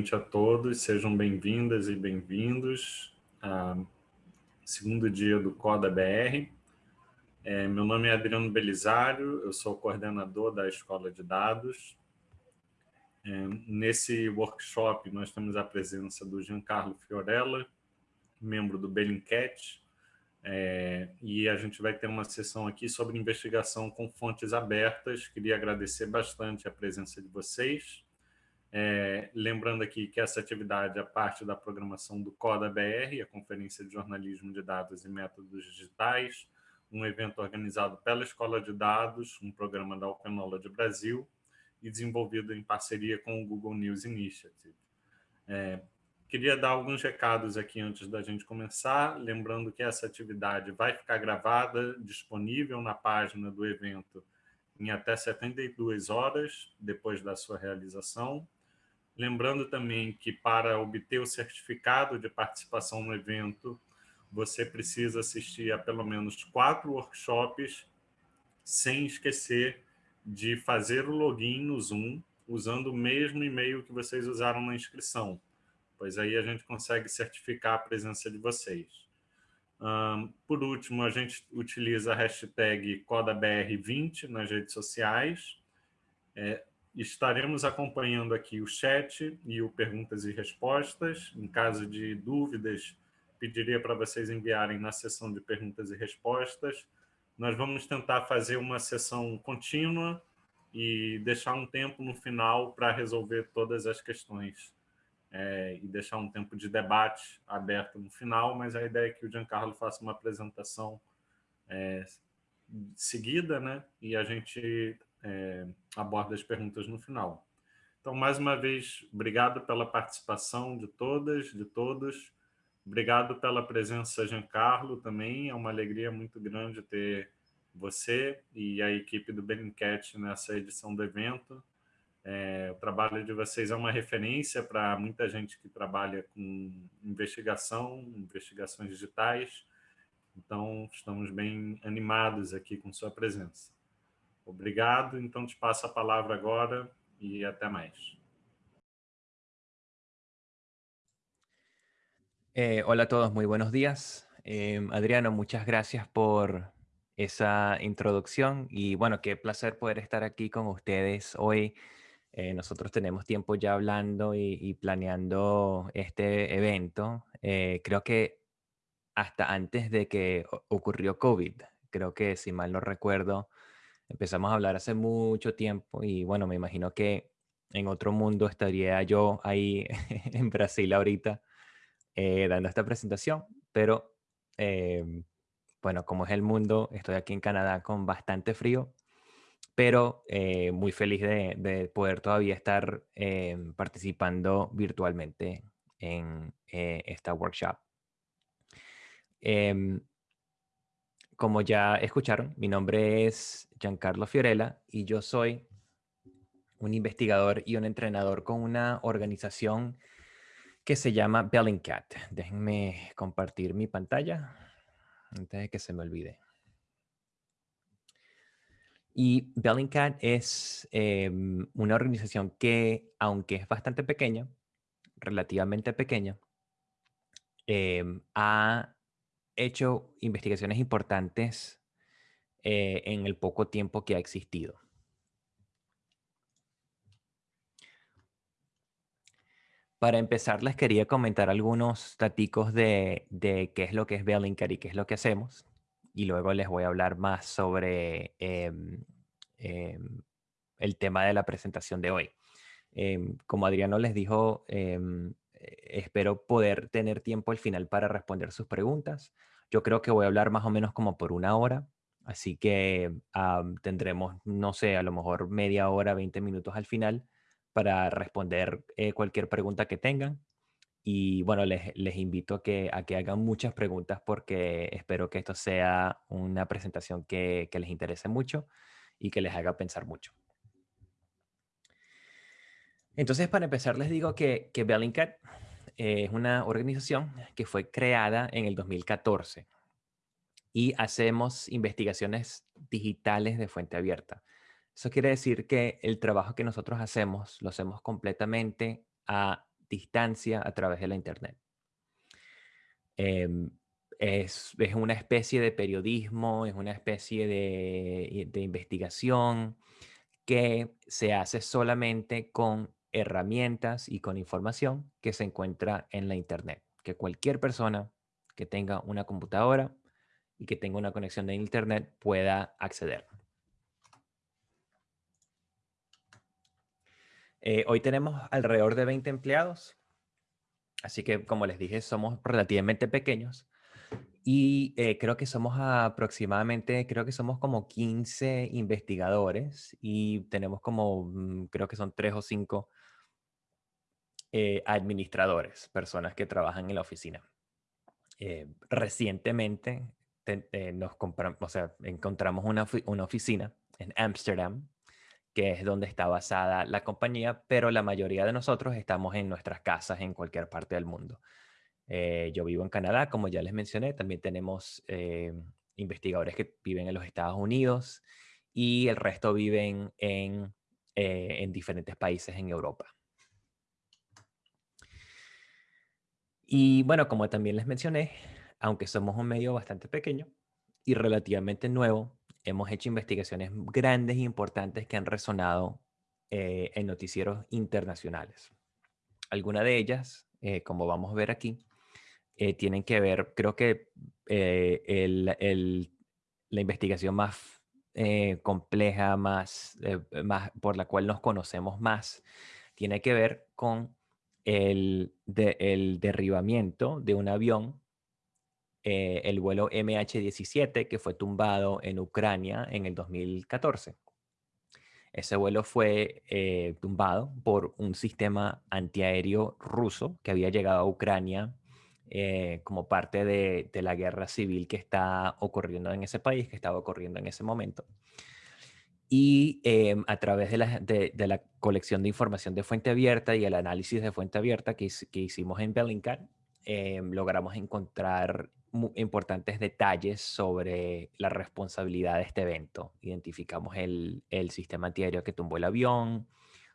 novamente a todos, sejam bem-vindas e bem-vindos ao segundo dia do Coda BR. É, meu nome é Adriano Belisário, eu sou coordenador da Escola de Dados. É, nesse workshop nós temos a presença do Giancarlo Fiorella, membro do Bellingcat, é, e a gente vai ter uma sessão aqui sobre investigação com fontes abertas. Queria agradecer bastante a presença de vocês. É, lembrando aqui que essa atividade é parte da programação do CODA BR, a Conferência de Jornalismo de Dados e Métodos Digitais, um evento organizado pela Escola de Dados, um programa da Knowledge Brasil e desenvolvido em parceria com o Google News Initiative. É, queria dar alguns recados aqui antes da gente começar, lembrando que essa atividade vai ficar gravada, disponível na página do evento em até 72 horas depois da sua realização. Lembrando também que para obter o certificado de participação no evento, você precisa assistir a pelo menos quatro workshops, sem esquecer de fazer o login no Zoom, usando o mesmo e-mail que vocês usaram na inscrição, pois aí a gente consegue certificar a presença de vocês. Um, por último, a gente utiliza a hashtag CodaBR20 nas redes sociais. É, Estaremos acompanhando aqui o chat e o perguntas e respostas. Em caso de dúvidas, pediria para vocês enviarem na sessão de perguntas e respostas. Nós vamos tentar fazer uma sessão contínua e deixar um tempo no final para resolver todas as questões é, e deixar um tempo de debate aberto no final, mas a ideia é que o Giancarlo faça uma apresentação é, seguida, né? E a gente é, aborda as perguntas no final. Então, mais uma vez, obrigado pela participação de todas, de todos. Obrigado pela presença, Giancarlo, também. É uma alegria muito grande ter você e a equipe do Bellingcat nessa edição do evento. É, o trabalho de vocês é uma referência para muita gente que trabalha com investigação, investigações digitais. Então, estamos bem animados aqui com sua presença. Obrigado, então te passo a palavra agora y hasta más. Eh, hola a todos, muy buenos días. Eh, Adriano, muchas gracias por esa introducción y bueno, qué placer poder estar aquí con ustedes hoy. Eh, nosotros tenemos tiempo ya hablando y, y planeando este evento. creo que hasta antes de que ocurrió COVID, creo que si mal no recuerdo, Empezamos a hablar hace mucho tiempo y bueno, me imagino que en otro mundo estaría yo ahí en Brasil ahorita eh, dando esta presentación, pero em, bueno, como es el mundo, estoy aquí en Canadá con bastante frío, pero eh, muy feliz de, poder todavía estar em, participando virtualmente en eh, esta workshop. Como ya escucharon, mi nombre es Giancarlo Fiorella y yo soy un investigador y un entrenador con una organización que se llama Bellingcat. Déjenme compartir mi pantalla antes de que se me olvide. Y Bellingcat es em, una organización que, aunque es bastante pequeña, relativamente pequeña, em, ha hecho investigaciones importantes eh, en el poco tiempo que ha existido. Para empezar, les quería comentar algunos datos de, qué es lo que es Bellingcat y qué es lo que hacemos. Y luego les voy a hablar más sobre em, em, el tema de la presentación de hoy. Em, como Adriano les dijo, espero poder tener tiempo al final para responder sus preguntas. Yo creo que voy a hablar más o menos como por una hora, así que tendremos, no sé, a lo mejor media hora, 20 minutos al final para responder eh, cualquier pregunta que tengan. Y bueno, les, les invito a que, a que hagan muchas preguntas porque espero que esto sea una presentación que, que les interese mucho y que les haga pensar mucho. Entonces, para empezar, les digo que, que Bellingcat es una organización que fue creada en el 2014 y hacemos investigaciones digitales de fuente abierta. Eso quiere decir que el trabajo que nosotros hacemos lo hacemos completamente a distancia a través de la Internet. Em, es, una especie de periodismo, es una especie de, de investigación que se hace solamente con herramientas y con información que se encuentra en la Internet. Que cualquier persona que tenga una computadora y que tenga una conexión de Internet pueda acceder. Eh, hoy tenemos alrededor de 20 empleados, así que como les dije, somos relativamente pequeños y eh, creo que somos aproximadamente, creo que somos como 15 investigadores y tenemos como, mm, creo que son tres o cinco eh, administradores, personas que trabajan en la oficina. recientemente nos compramos, o sea, encontramos una, oficina en Ámsterdam que es donde está basada la compañía, pero la mayoría de nosotros estamos en nuestras casas en cualquier parte del mundo. Eh, yo vivo en Canadá, como ya les mencioné, también tenemos eh, investigadores que viven en los Estados Unidos y el resto viven en, eh, en diferentes países en Europa. Y bueno, como también les mencioné, aunque somos un medio bastante pequeño y relativamente nuevo, hemos hecho investigaciones grandes e importantes que han resonado eh, en noticieros internacionales. Algunas de ellas, eh, como vamos a ver aquí, eh, tienen que ver, creo que la investigación más compleja, más, más, por la cual nos conocemos más, tiene que ver con el, derribamiento de un avión eh, el vuelo MH17 que fue tumbado en Ucrania en el 2014. Ese vuelo fue eh, tumbado por un sistema antiaéreo ruso que había llegado a Ucrania eh, como parte de, la guerra civil que está ocurriendo en ese país, que estaba ocurriendo en ese momento. Y em, a través de la, colección de información de fuente abierta y el análisis de fuente abierta que, que hicimos en Bellingcat, em, logramos encontrar importantes detalles sobre la responsabilidad de este evento. Identificamos el, sistema antiaéreo que tumbó el avión,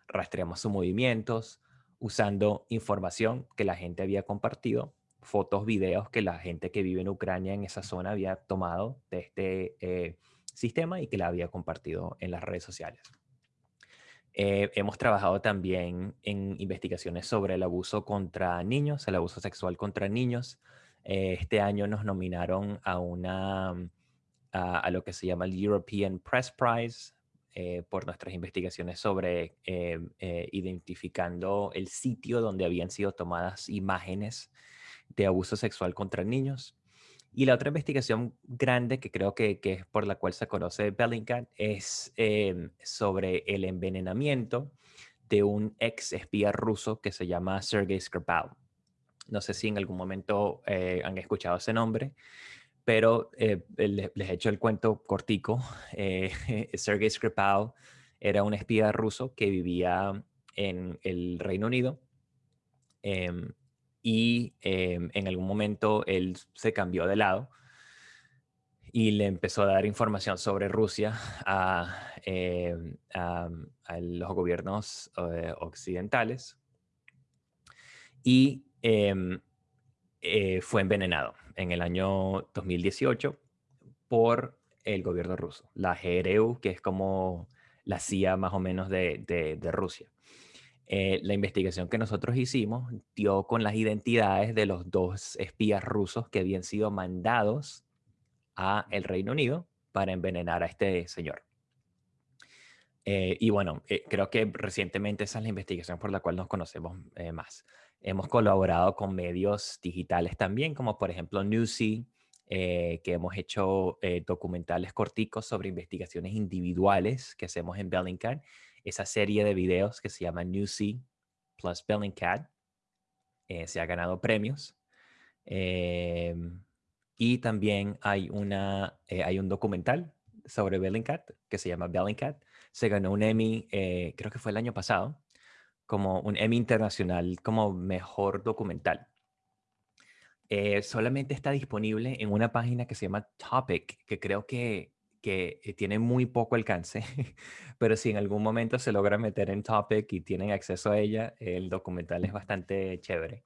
rastreamos sus movimientos, usando información que la gente había compartido, fotos, videos que la gente que vive en Ucrania en esa zona había tomado de este eh, sistema y que la había compartido en las redes sociales. Eh, hemos trabajado también en investigaciones sobre el abuso contra niños, el abuso sexual contra niños, eh, este año nos nominaron a, una, mm, a, lo que se llama el European Press Prize eh, por nuestras investigaciones sobre eh, identificando el sitio donde habían sido tomadas imágenes de abuso sexual contra niños. Y la otra investigación grande que creo que, que es por la cual se conoce Bellingcat es em, sobre el envenenamiento de un ex espía ruso que se llama Sergei Skripal. No sé si en algún momento eh, han escuchado ese nombre, pero eh, les, he hecho el cuento cortico. Eh, Sergei Skripal era un espía ruso que vivía en el Reino Unido em, y em, en algún momento él se cambió de lado y le empezó a dar información sobre Rusia a, em, a los gobiernos occidentales. Y Em, eh, fue envenenado en el año 2018 por el gobierno ruso, la GRU, que es como la CIA más o menos de, Rusia. Eh, la investigación que nosotros hicimos dio con las identidades de los dos espías rusos que habían sido mandados a el Reino Unido para envenenar a este señor. Eh, y bueno, creo que recientemente esa es la investigación por la cual nos conocemos más. Hemos colaborado con medios digitales también, como por ejemplo Newsy, eh, que hemos hecho eh, documentales corticos sobre investigaciones individuales que hacemos en Bellingcat. Esa serie de videos que se llama Newsy plus Bellingcat eh, se ha ganado premios. Em, y también hay, una, hay un documental sobre Bellingcat que se llama Bellingcat. Se ganó un Emmy, creo que fue el año pasado, como un Emmy Internacional como mejor documental. Eh, solamente está disponible en una página que se llama Topic, que creo que, que eh, tiene muy poco alcance, pero si en algún momento se logra meter en Topic y tienen acceso a ella, el documental es bastante chévere.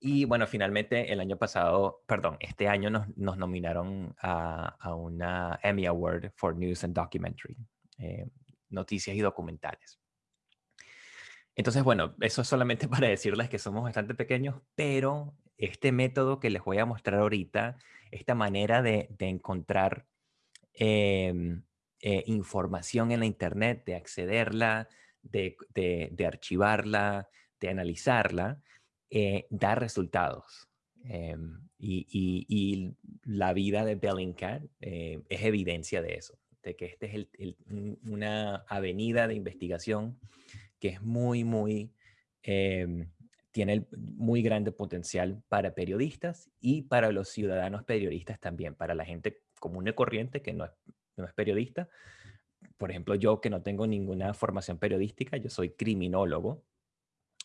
Y bueno, finalmente el año pasado, perdón, este año nos, nominaron a, a, una Emmy Award for News and Documentary, eh, noticias y documentales. Entonces, bueno, eso es solamente para decirles que somos bastante pequeños, pero este método que les voy a mostrar ahorita, esta manera de encontrar em, eh, información en la Internet, de accederla, de, de, de archivarla, de analizarla, eh, da resultados. Em, y, y, la vida de Bellingcat eh, es evidencia de eso, de que este es el, una avenida de investigación que es muy, muy, eh, tiene muy grande potencial para periodistas y para los ciudadanos periodistas también, para la gente común y corriente que no es, periodista. Por ejemplo, yo que no tengo ninguna formación periodística, yo soy criminólogo,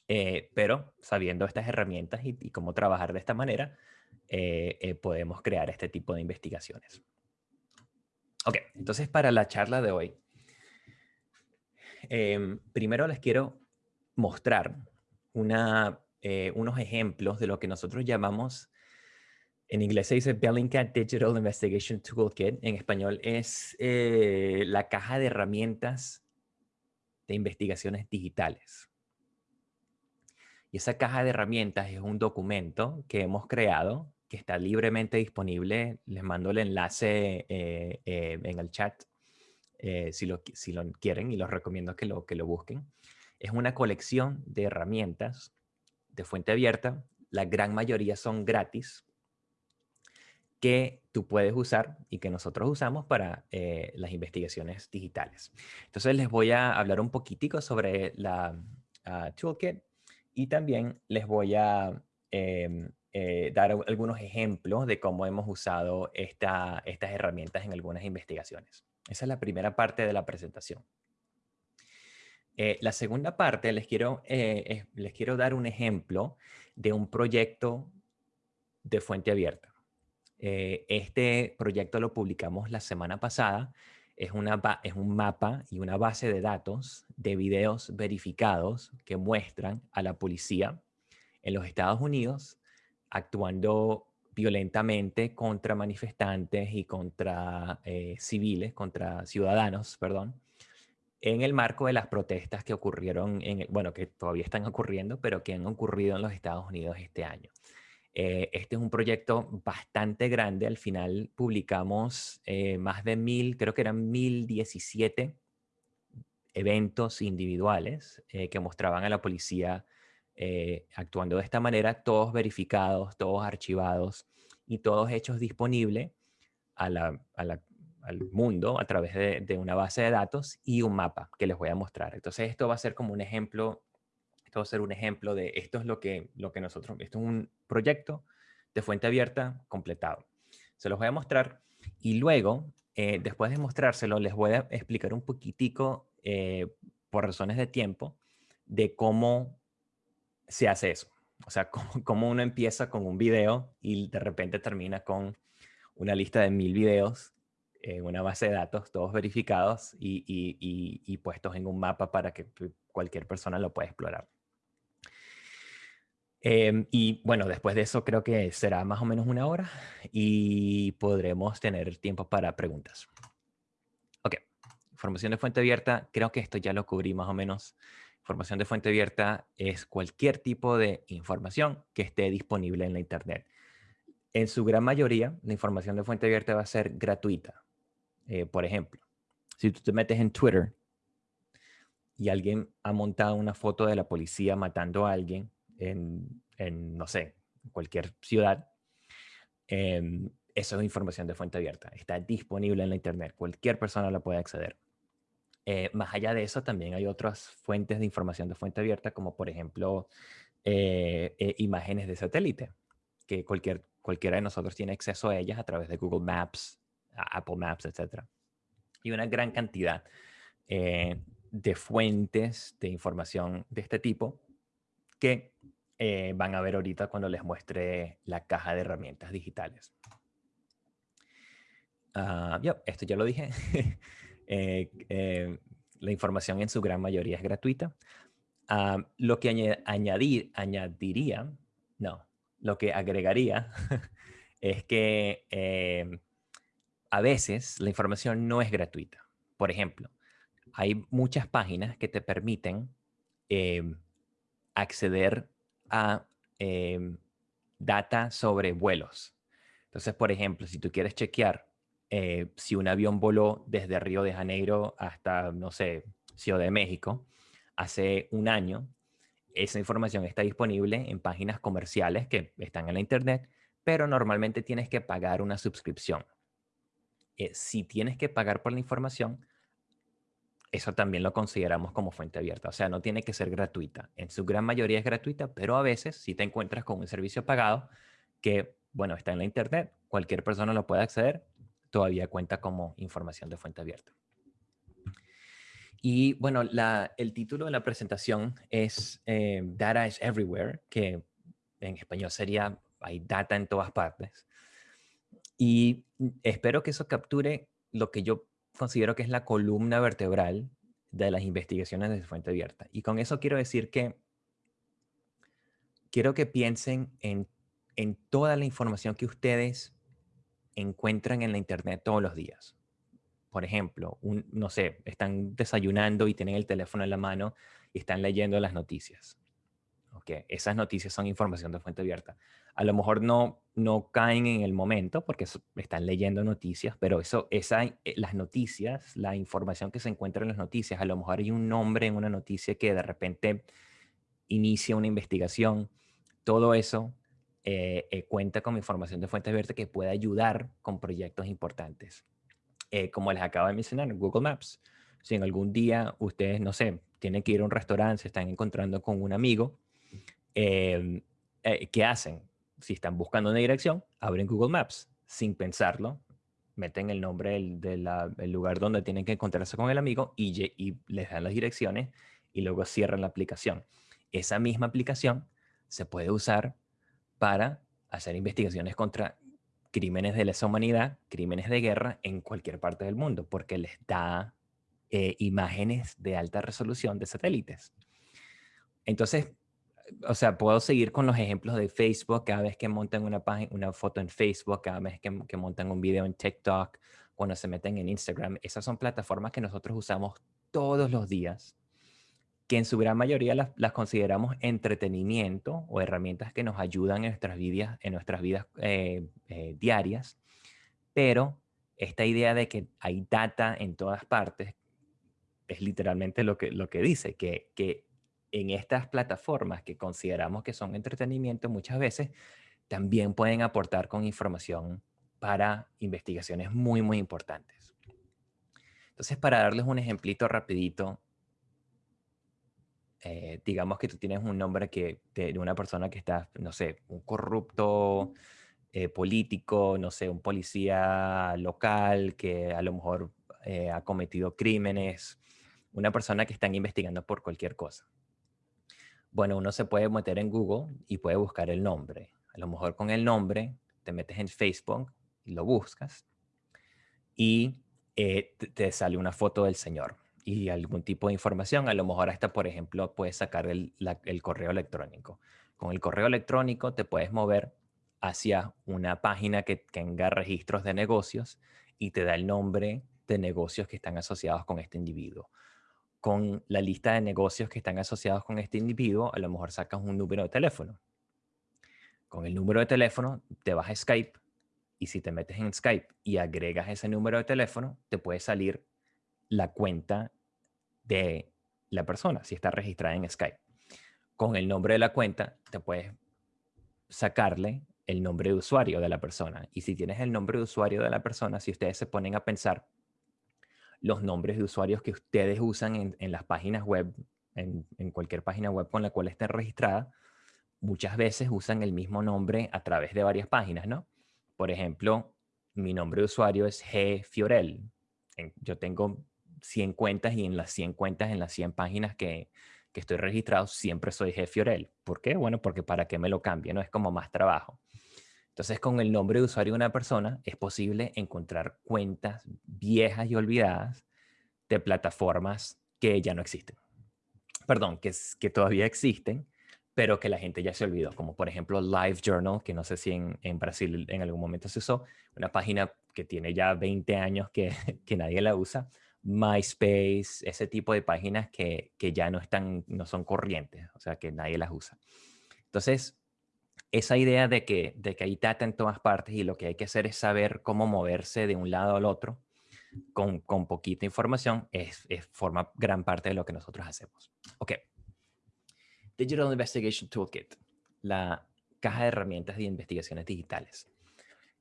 eh, pero sabiendo estas herramientas y, cómo trabajar de esta manera, eh, eh, podemos crear este tipo de investigaciones. Ok, entonces para la charla de hoy, em, primero les quiero mostrar unos ejemplos de lo que nosotros llamamos, en inglés se dice Bellingcat Digital Investigation Toolkit, en español es la caja de herramientas de investigaciones digitales. Y esa caja de herramientas es un documento que hemos creado, que está libremente disponible. Les mando el enlace eh, eh, en el chat eh, si, lo, si lo quieren y los recomiendo que lo, que lo busquen. Es una colección de herramientas de fuente abierta. La gran mayoría son gratis que tú puedes usar y que nosotros usamos para las investigaciones digitales. Entonces les voy a hablar un poquitico sobre la uh, toolkit y también les voy a em, eh, dar algunos ejemplos de cómo hemos usado esta, estas herramientas en algunas investigaciones. Esa es la primera parte de la presentación. Eh, la segunda parte, les quiero, eh, les quiero dar un ejemplo de un proyecto de fuente abierta. Este proyecto lo publicamos la semana pasada es, un mapa y una base de datos de videos verificados que muestran a la policía en los Estados Unidos actuando violentamente contra manifestantes y contra eh, civiles, contra ciudadanos, perdón, en el marco de las protestas que ocurrieron, en, bueno, que todavía están ocurriendo, pero que han ocurrido en los Estados Unidos este año. Eh, este es un proyecto bastante grande. Al final publicamos eh, más de mil, creo que eran mil diecisiete eventos individuales eh, que mostraban a la policía actuando de esta manera, todos verificados, todos archivados y todos hechos disponibles al mundo a través de, de una base de datos y un mapa que les voy a mostrar. Entonces esto va a ser como un ejemplo esto va a ser un ejemplo de esto es lo que, lo que nosotros, esto es un proyecto de fuente abierta completado. Se los voy a mostrar y luego, eh, después de mostrárselo, les voy a explicar un poquitico, eh, por razones de tiempo, de cómo se hace eso. O sea, cómo, cómo, uno empieza con un video y de repente termina con una lista de mil videos en una base de datos, todos verificados y, y, y puestos en un mapa para que cualquier persona lo pueda explorar. Em, y bueno, después de eso creo que será más o menos una hora y podremos tener tiempo para preguntas. Ok, información de fuente abierta, creo que esto ya lo cubrí más o menos. Información de fuente abierta es cualquier tipo de información que esté disponible en la Internet. En su gran mayoría, la información de fuente abierta va a ser gratuita. Eh, por ejemplo, si tú te metes en Twitter y alguien ha montado una foto de la policía matando a alguien, en, no sé, cualquier ciudad, em, eso es información de fuente abierta. Está disponible en la Internet. Cualquier persona la puede acceder. Eh, más allá de eso, también hay otras fuentes de información de fuente abierta, como por ejemplo eh, eh, imágenes de satélite, que cualquier, cualquiera de nosotros tiene acceso a ellas a través de Google Maps, Apple Maps, etc. Y una gran cantidad de fuentes de información de este tipo que eh, van a ver ahorita cuando les muestre la caja de herramientas digitales. Ah, esto ya lo dije. Eh, eh, la información en su gran mayoría es gratuita. Ah, lo que añadir, añadiría, no, lo que agregaría es que a veces la información no es gratuita. Por ejemplo, hay muchas páginas que te permiten em, acceder a em, data sobre vuelos. Entonces, por ejemplo, si tú quieres chequear eh, si un avión voló desde Río de Janeiro hasta, no sé, Ciudad de México hace un año, esa información está disponible en páginas comerciales que están en la internet, pero normalmente tienes que pagar una suscripción. Eh, si tienes que pagar por la información, eso también lo consideramos como fuente abierta. O sea, no tiene que ser gratuita. En su gran mayoría es gratuita, pero a veces si te encuentras con un servicio pagado que, bueno, está en la internet, cualquier persona lo puede acceder, todavía cuenta como información de fuente abierta. Y bueno, el título de la presentación es eh, Data is Everywhere, que en español sería hay data en todas partes. Y espero que eso capture lo que yo considero que es la columna vertebral de las investigaciones de fuente abierta. Y con eso quiero decir que quiero que piensen en, en toda la información que ustedes encuentran en la internet todos los días. Por ejemplo, un, no sé, están desayunando y tienen el teléfono en la mano y están leyendo las noticias. Okay. Esas noticias son información de fuente abierta. A lo mejor no, no caen en el momento porque están leyendo noticias, pero eso, esa, eh, las noticias, la información que se encuentra en las noticias, a lo mejor hay un nombre en una noticia que de repente inicia una investigación. Todo eso eh, eh, cuenta con información de fuente abierta que puede ayudar con proyectos importantes. Como les acabo de mencionar, Google Maps. Si en algún día ustedes, no sé, tienen que ir a un restaurante, se están encontrando con un amigo, em, ¿qué hacen? Si están buscando una dirección, abren Google Maps sin pensarlo, meten el nombre del, lugar donde tienen que encontrarse con el amigo y, les dan las direcciones y luego cierran la aplicación. Esa misma aplicación se puede usar para hacer investigaciones contra crímenes de lesa humanidad, crímenes de guerra en cualquier parte del mundo, porque les da eh, imágenes de alta resolución de satélites. Entonces, o sea, puedo seguir con los ejemplos de Facebook, cada vez que montan una, página, una foto en Facebook, cada vez que, montan un video en TikTok, cuando se meten en Instagram. Esas son plataformas que nosotros usamos todos los días que en su gran mayoría las, consideramos entretenimiento o herramientas que nos ayudan en nuestras vidas, en nuestras vidas eh, eh, diarias, pero esta idea de que hay data en todas partes es literalmente lo que, lo que dice, que, que en estas plataformas que consideramos que son entretenimiento muchas veces también pueden aportar con información para investigaciones muy, muy importantes. Entonces, para darles un ejemplito rapidito eh, digamos que tú tienes un nombre que, de, una persona que está, no sé, un corrupto eh, político, no sé, un policía local que a lo mejor eh, ha cometido crímenes, una persona que están investigando por cualquier cosa. Bueno, uno se puede meter en Google y puede buscar el nombre. A lo mejor con el nombre te metes en Facebook y lo buscas y te sale una foto del señor y algún tipo de información. A lo mejor hasta, por ejemplo, puedes sacar el, correo electrónico. Con el correo electrónico te puedes mover hacia una página que tenga registros de negocios y te da el nombre de negocios que están asociados con este individuo. Con la lista de negocios que están asociados con este individuo, a lo mejor sacas un número de teléfono. Con el número de teléfono te vas a Skype y si te metes en Skype y agregas ese número de teléfono, te puede salir la cuenta de la persona, si está registrada en Skype. Con el nombre de la cuenta, te puedes sacarle el nombre de usuario de la persona. Y si tienes el nombre de usuario de la persona, si ustedes se ponen a pensar los nombres de usuarios que ustedes usan en, las páginas web, en, cualquier página web con la cual estén registrada, muchas veces usan el mismo nombre a través de varias páginas, ¿no? Por ejemplo, mi nombre de usuario es G. Fiorel. Yo tengo 100 cuentas y en las 100 cuentas, en las 100 páginas que, que estoy registrado, siempre soy jefe Fiorel. ¿Por qué? Bueno, porque para qué me lo cambie, ¿no? Es como más trabajo. Entonces, con el nombre de usuario de una persona es posible encontrar cuentas viejas y olvidadas de plataformas que ya no existen. Perdón, que, que todavía existen, pero que la gente ya se olvidó, como por ejemplo Live Journal, que no sé si en, en Brasil en algún momento se usó, una página que tiene ya 20 años que, que nadie la usa, MySpace, ese tipo de páginas que, que, ya no, están, no son corrientes, o sea, que nadie las usa. Entonces, esa idea de que, de que hay data en todas partes y lo que hay que hacer es saber cómo moverse de un lado al otro con, con poquita información es, forma gran parte de lo que nosotros hacemos. Ok. Digital Investigation Toolkit, la caja de herramientas de investigaciones digitales.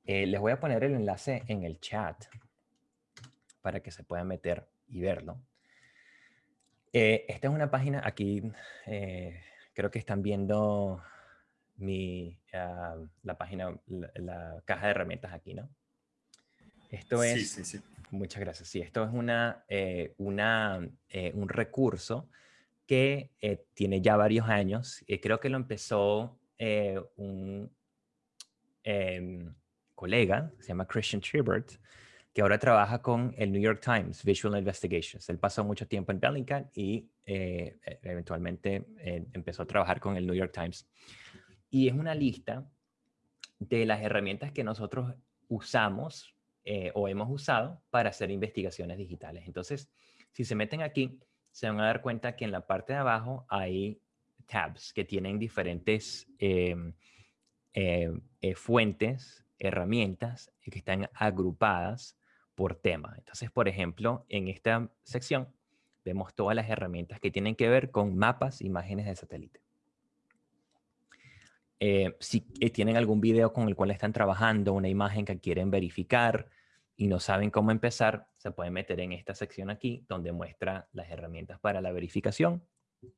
Eh, les voy a poner el enlace en el chat para que se puedan meter y verlo. Eh, esta es una página, aquí eh, creo que están viendo mi, ah, la página, la, caja de herramientas aquí, ¿no? Esto es, sí, sí, sí. muchas gracias, sí, esto es una, una, un recurso que tiene ya varios años, y creo que lo empezó un em, colega, se llama Christian Tribert, que ahora trabaja con el New York Times Visual Investigations. Él pasó mucho tiempo en Bellingcat y eh, e, eventualmente eh, empezó a trabajar con el New York Times. Y es una lista de las herramientas que nosotros usamos eh, o hemos usado para hacer investigaciones digitales. Entonces, si se meten aquí, se van a dar cuenta que en la parte de abajo hay tabs que tienen diferentes em, fuentes, herramientas que están agrupadas por tema. Entonces, por ejemplo, en esta sección vemos todas las herramientas que tienen que ver con mapas, imágenes de satélite. Eh, si eh, tienen algún video con el cual están trabajando, una imagen que quieren verificar y no saben cómo empezar, se pueden meter en esta sección aquí donde muestra las herramientas para la verificación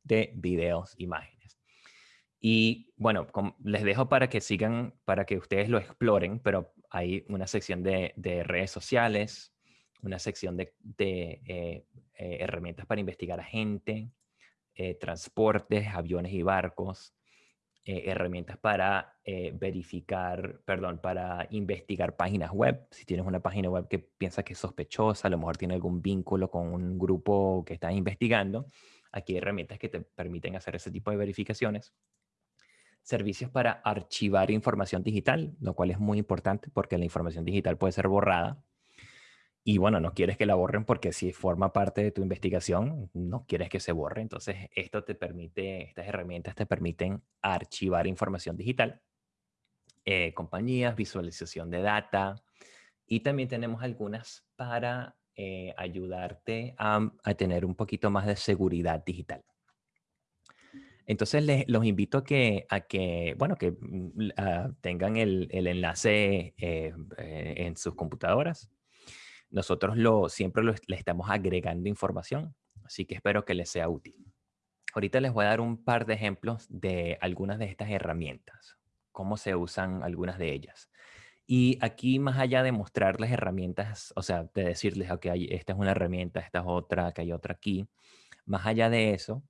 de videos, imágenes. Y bueno, les dejo para que sigan, para que ustedes lo exploren, pero hay una sección de, redes sociales, una sección de, eh, herramientas para investigar a gente, transportes, aviones y barcos, herramientas para verificar, perdón, para investigar páginas web. Si tienes una página web que piensas que es sospechosa, a lo mejor tiene algún vínculo con un grupo que estás investigando, aquí hay herramientas que te permiten hacer ese tipo de verificaciones servicios para archivar información digital, lo cual es muy importante porque la información digital puede ser borrada. Y bueno, no quieres que la borren porque si forma parte de tu investigación, no quieres que se borre. Entonces, esto te permite, estas herramientas te permiten archivar información digital. Eh, compañías, visualización de data. Y también tenemos algunas para eh, ayudarte a tener un poquito más de seguridad digital. Entonces les, los invito a que, a que bueno, que mm, ah, tengan el, el enlace eh, eh, en sus computadoras. Nosotros lo, siempre le estamos agregando información, así que espero que les sea útil. Ahorita les voy a dar un par de ejemplos de algunas de estas herramientas, cómo se usan algunas de ellas. Y aquí, más allá de mostrar las herramientas, o sea, de decirles, ok, esta es una herramienta, esta es otra, que hay otra aquí, más allá de eso,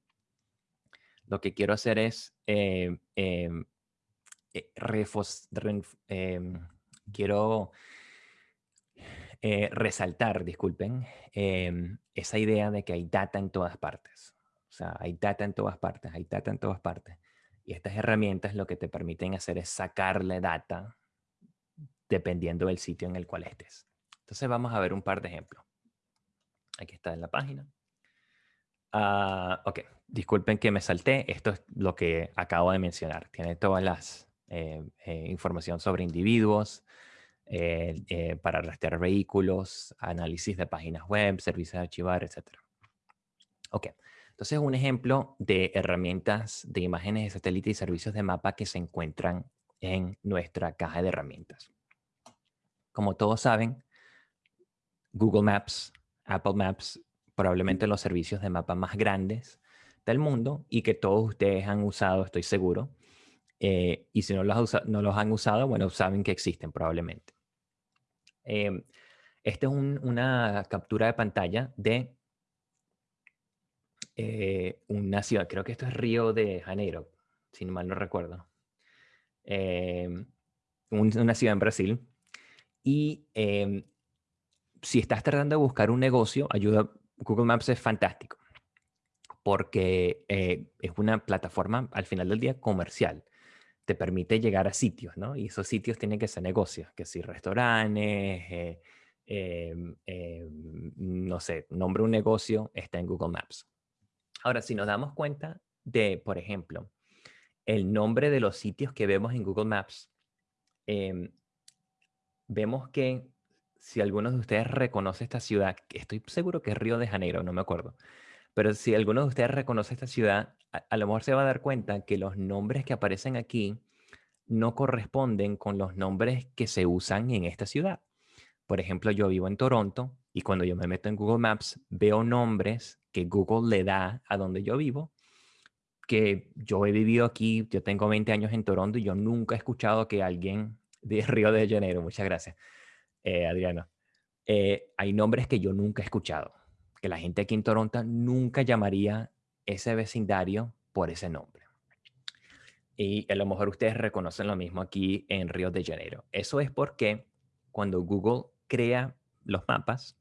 lo que quiero hacer es eh, em, eh, em, quiero eh, resaltar, disculpen, em, esa idea de que hay data en todas partes. O sea, hay data en todas partes, hay data en todas partes. Y estas herramientas lo que te permiten hacer es sacarle data dependiendo del sitio en el cual estés. Entonces vamos a ver un par de ejemplos. Aquí está en la página. Ah, ok, disculpen que me salté. Esto es lo que acabo de mencionar. Tiene todas las eh, eh, información sobre individuos, eh, para rastrear vehículos, análisis de páginas web, servicios de archivar, etc. Ok, entonces un ejemplo de herramientas de imágenes de satélite y servicios de mapa que se encuentran en nuestra caja de herramientas. Como todos saben, Google Maps, Apple Maps probablemente los servicios de mapa más grandes del mundo y que todos ustedes han usado, estoy seguro. Eh, y si no los, no los, han usado, bueno, saben que existen probablemente. Eh, esta es una captura de pantalla de eh, una ciudad, creo que esto es Río de Janeiro, si mal no recuerdo. una ciudad en Brasil. Y em, si estás tratando de buscar un negocio, ayuda, Google Maps es fantástico porque eh, es una plataforma al final del día comercial. Te permite llegar a sitios, ¿no? Y esos sitios tienen que ser negocios, que si restaurantes, eh, em, em, no sé, nombre un negocio, está en Google Maps. Ahora, si nos damos cuenta de, por ejemplo, el nombre de los sitios que vemos en Google Maps, em, vemos que si algunos de ustedes reconoce esta ciudad, estoy seguro que es Río de Janeiro, no me acuerdo, pero si alguno de ustedes reconoce esta ciudad, a, lo mejor se va a dar cuenta que los nombres que aparecen aquí no corresponden con los nombres que se usan en esta ciudad. Por ejemplo, yo vivo en Toronto y cuando yo me meto en Google Maps veo nombres que Google le da a donde yo vivo, que yo he vivido aquí, yo tengo 20 años en Toronto y yo nunca he escuchado que alguien de Río de Janeiro, muchas gracias, eh, Adriano, eh, hay nombres que yo nunca he escuchado que la gente aquí en Toronto nunca llamaría ese vecindario por ese nombre. Y a lo mejor ustedes reconocen lo mismo aquí en Río de Janeiro. Eso es porque cuando Google crea los mapas,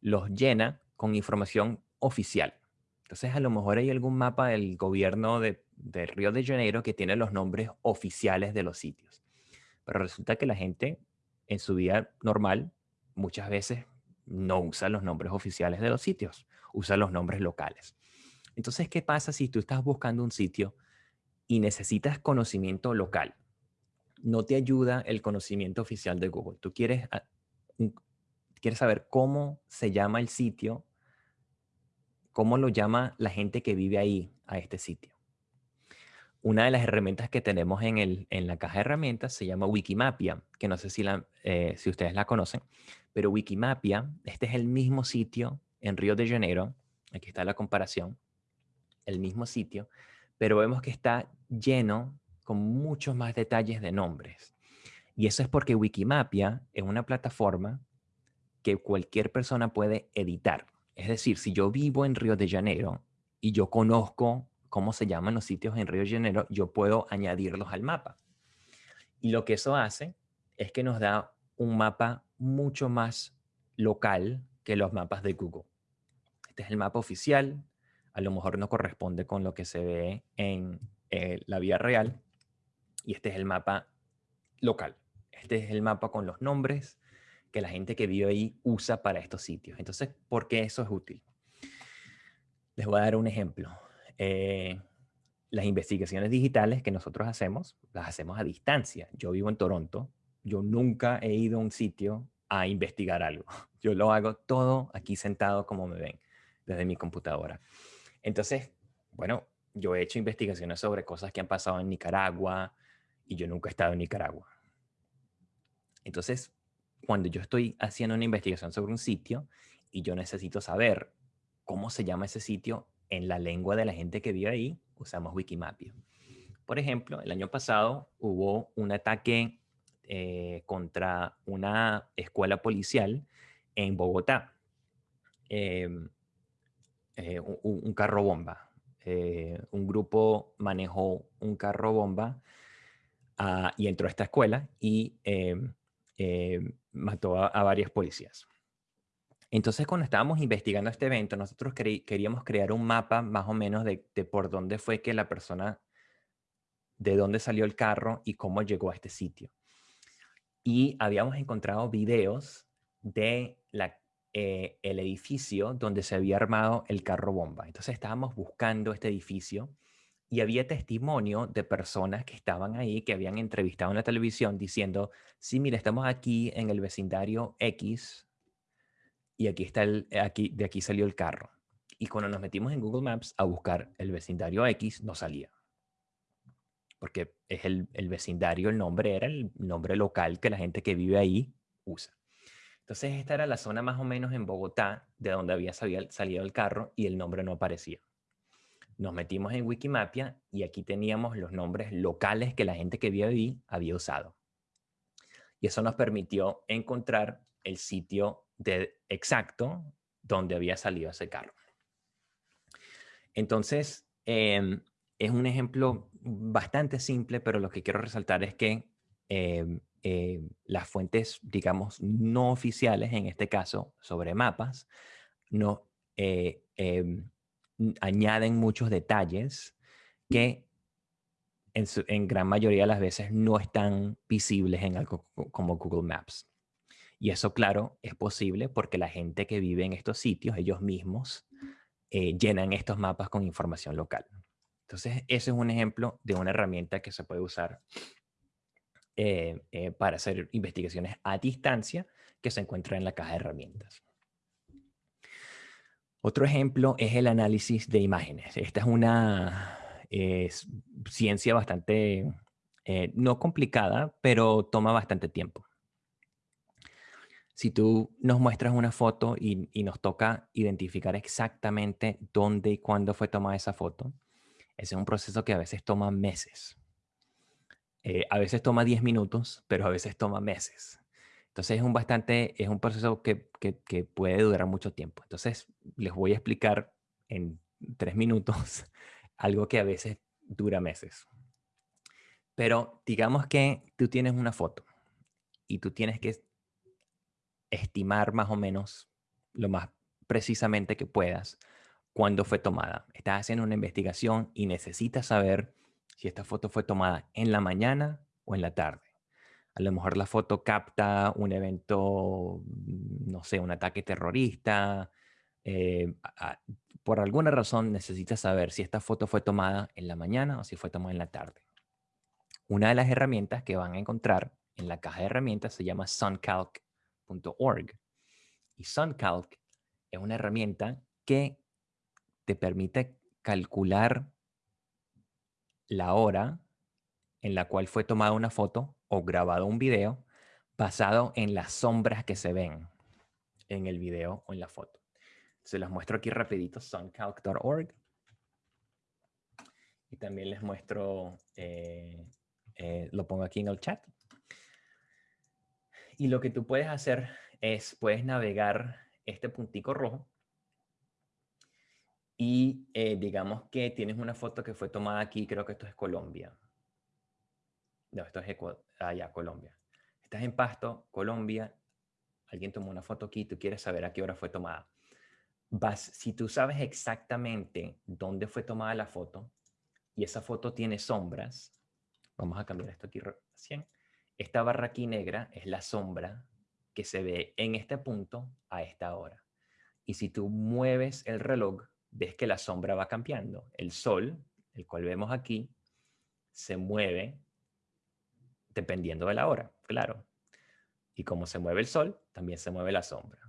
los llena con información oficial. Entonces, a lo mejor hay algún mapa del gobierno de, de, Río de Janeiro que tiene los nombres oficiales de los sitios. Pero resulta que la gente en su vida normal muchas veces no usa los nombres oficiales de los sitios, usa los nombres locales. Entonces, ¿qué pasa si tú estás buscando un sitio y necesitas conocimiento local? No te ayuda el conocimiento oficial de Google. Tú quieres, ah, quieres saber cómo se llama el sitio, cómo lo llama la gente que vive ahí, a este sitio. Una de las herramientas que tenemos en, el, en la caja de herramientas se llama Wikimapia, que no sé si, la, eh, si ustedes la conocen, pero Wikimapia, este es el mismo sitio en Río de Janeiro, aquí está la comparación, el mismo sitio, pero vemos que está lleno con muchos más detalles de nombres. Y eso es porque Wikimapia es una plataforma que cualquier persona puede editar. Es decir, si yo vivo en Río de Janeiro y yo conozco cómo se llaman los sitios en Río de Janeiro, yo puedo añadirlos al mapa. Y lo que eso hace es que nos da un mapa mucho más local que los mapas de Google. Este es el mapa oficial, a lo mejor no corresponde con lo que se ve en eh, la vía real, y este es el mapa local. Este es el mapa con los nombres que la gente que vive ahí usa para estos sitios. Entonces, ¿por qué eso es útil? Les voy a dar un ejemplo. Eh, las investigaciones digitales que nosotros hacemos, las hacemos a distancia. Yo vivo en Toronto, yo nunca he ido a un sitio a investigar algo. Yo lo hago todo aquí sentado como me ven, desde mi computadora. Entonces, bueno, yo he hecho investigaciones sobre cosas que han pasado en Nicaragua y yo nunca he estado en Nicaragua. Entonces, cuando yo estoy haciendo una investigación sobre un sitio y yo necesito saber cómo se llama ese sitio, en la lengua de la gente que vive ahí, usamos Wikimapia. Por ejemplo, el año pasado hubo un ataque eh, contra una escuela policial en Bogotá. Em, eh, un, carro bomba. Eh, un grupo manejó un carro bomba ah, y entró a esta escuela y em, mató a varios policías. Entonces, cuando estábamos investigando este evento, nosotros queríamos crear un mapa más o menos de, por dónde fue que la persona, de dónde salió el carro y cómo llegó a este sitio. Y habíamos encontrado videos de la, eh, el edificio donde se había armado el carro bomba. Entonces estábamos buscando este edificio y había testimonio de personas que estaban ahí, que habían entrevistado en la televisión diciendo, sí, mira, estamos aquí en el vecindario X y aquí está el, aquí, de aquí salió el carro. Y cuando nos metimos en Google Maps a buscar el vecindario X, no salía. Porque es el, el vecindario, el nombre era el nombre local que la gente que vive ahí usa. Entonces esta era la zona más o menos en Bogotá de donde había salido el carro y el nombre no aparecía. Nos metimos en Wikimapia y aquí teníamos los nombres locales que la gente que vive ahí había usado. Y eso nos permitió encontrar el sitio de exacto donde había salido ese carro. Entonces, em, es un ejemplo bastante simple, pero lo que quiero resaltar es que em, eh, las fuentes, digamos, no oficiales, en este caso, sobre mapas, no eh, em, añaden muchos detalles que en, gran mayoría de las veces no están visibles en algo como Google Maps. Y eso, claro, es posible porque la gente que vive en estos sitios, ellos mismos, eh, llenan estos mapas con información local. Entonces, ese es un ejemplo de una herramienta que se puede usar eh, eh, para hacer investigaciones a distancia que se encuentra en la caja de herramientas. Otro ejemplo es el análisis de imágenes. Esta es una ciencia bastante, no complicada, pero toma bastante tiempo si tú nos muestras una foto y, nos toca identificar exactamente dónde y cuándo fue tomada esa foto, ese es un proceso que a veces toma meses. Eh, a veces toma 10 minutos, pero a veces toma meses. Entonces es un, bastante, es un proceso que, que puede durar mucho tiempo. Entonces les voy a explicar en tres minutos algo que a veces dura meses. Pero digamos que tú tienes una foto y tú tienes que estimar más o menos lo más precisamente que puedas cuándo fue tomada. Estás haciendo una investigación y necesitas saber si esta foto fue tomada en la mañana o en la tarde. A lo mejor la foto capta un evento, mm, no sé, un ataque terrorista. Eh, por alguna razón necesitas saber si esta foto fue tomada en la mañana o si fue tomada en la tarde. Una de las herramientas que van a encontrar en la caja de herramientas se llama SunCalc y SunCalc es una herramienta que te permite calcular la hora en la cual fue tomada una foto o grabado un video basado en las sombras que se ven en el video o en la foto. Se los muestro aquí rapidito, suncalc.org. Y también les muestro, eh, eh, lo pongo aquí en el chat. Y lo que tú puedes hacer es, puedes navegar este puntico rojo y eh, digamos que tienes una foto que fue tomada aquí, creo que esto es Colombia. No, esto es Ecuador, allá, ah, Colombia. Estás en Pasto, Colombia, alguien tomó una foto aquí, tú quieres saber a qué hora fue tomada. Vas, si tú sabes exactamente dónde fue tomada la foto y esa foto tiene sombras, vamos a cambiar esto aquí recién, esta barra aquí negra es la sombra que se ve en este punto a esta hora. Y si tú mueves el reloj, ves que la sombra va cambiando. El sol, el cual vemos aquí, se mueve dependiendo de la hora, claro. Y como se mueve el sol, también se mueve la sombra.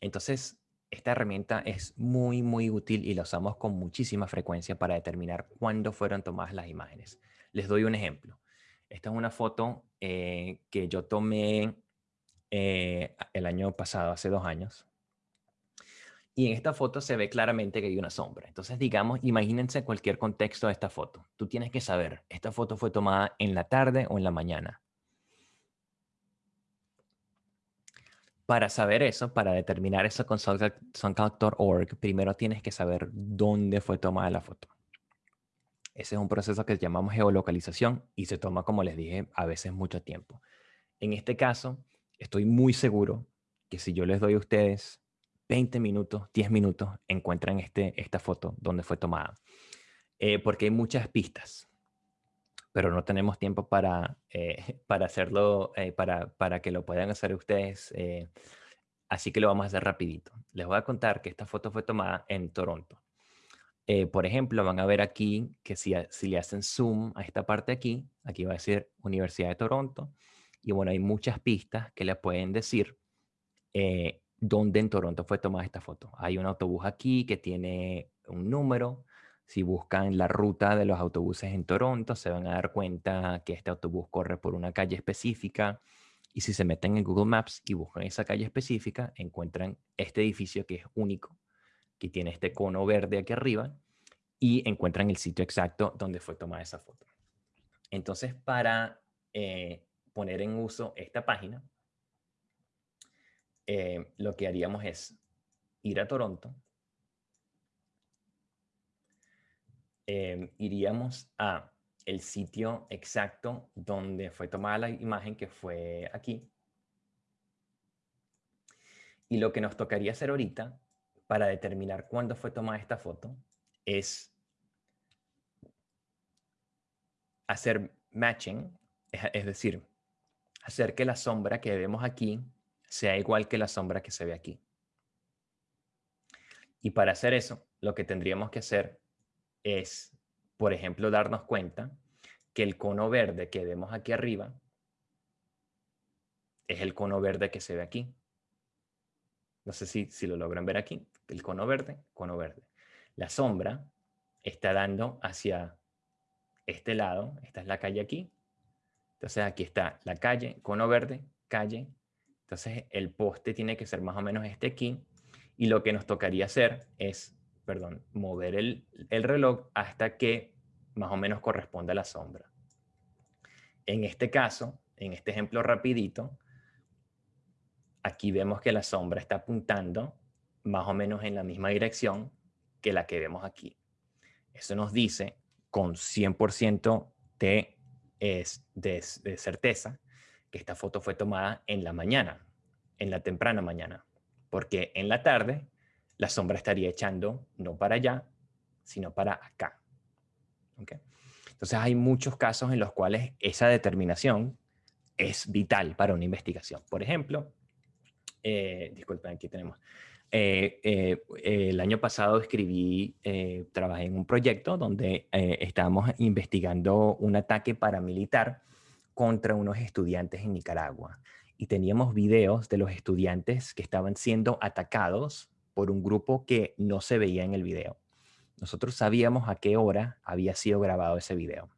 Entonces, esta herramienta es muy, muy útil y la usamos con muchísima frecuencia para determinar cuándo fueron tomadas las imágenes. Les doy un ejemplo. Esta es una foto eh, que yo tomé eh, el año pasado, hace dos años. Y en esta foto se ve claramente que hay una sombra. Entonces, digamos, imagínense cualquier contexto de esta foto. Tú tienes que saber, esta foto fue tomada en la tarde o en la mañana. Para saber eso, para determinar eso con SunCalc.org, primero tienes que saber dónde fue tomada la foto. Ese es un proceso que llamamos geolocalización y se toma, como les dije, a veces mucho tiempo. En este caso, estoy muy seguro que si yo les doy a ustedes 20 minutos, 10 minutos, encuentran este, esta foto donde fue tomada. Eh, porque hay muchas pistas, pero no tenemos tiempo para, eh, para hacerlo, eh, para, para, que lo puedan hacer ustedes. así que lo vamos a hacer rapidito. Les voy a contar que esta foto fue tomada en Toronto. Eh, por ejemplo, van a ver aquí que si, si, le hacen zoom a esta parte aquí, aquí va a decir Universidad de Toronto. Y bueno, hay muchas pistas que le pueden decir eh, dónde en Toronto fue tomada esta foto. Hay un autobús aquí que tiene un número. Si buscan la ruta de los autobuses en Toronto, se van a dar cuenta que este autobús corre por una calle específica. Y si se meten en Google Maps y buscan esa calle específica, encuentran este edificio que es único que tiene este cono verde aquí arriba y encuentran el sitio exacto donde fue tomada esa foto. Entonces, para eh, poner en uso esta página, eh, lo que haríamos es ir a Toronto, eh, iríamos a el sitio exacto donde fue tomada la imagen, que fue aquí. Y lo que nos tocaría hacer ahorita para determinar cuándo fue tomada esta foto es hacer matching, es decir, hacer que la sombra que vemos aquí sea igual que la sombra que se ve aquí. Y para hacer eso, lo que tendríamos que hacer es, por ejemplo, darnos cuenta que el cono verde que vemos aquí arriba es el cono verde que se ve aquí. No sé si, si lo logran ver aquí. El cono verde, cono verde. La sombra está dando hacia este lado. Esta es la calle aquí. Entonces aquí está la calle, cono verde, calle. Entonces el poste tiene que ser más o menos este aquí. Y lo que nos tocaría hacer es, perdón, mover el, el reloj hasta que más o menos corresponda a la sombra. En este caso, en este ejemplo rapidito, aquí vemos que la sombra está apuntando más o menos en la misma dirección que la que vemos aquí. Eso nos dice con 100% de, de, de certeza que esta foto fue tomada en la mañana, en la temprana mañana porque en la tarde la sombra estaría echando no para allá, sino para acá. Entonces hay muchos casos en los cuales esa determinación es vital para una investigación. Por ejemplo, eh, disculpen, aquí tenemos. Eh, eh, el año pasado escribí, trabajé en un proyecto donde estábamos investigando un ataque paramilitar contra unos estudiantes en Nicaragua y teníamos videos de los estudiantes que estaban siendo atacados por un grupo que no se veía en el video. Nosotros sabíamos a qué hora había sido grabado ese video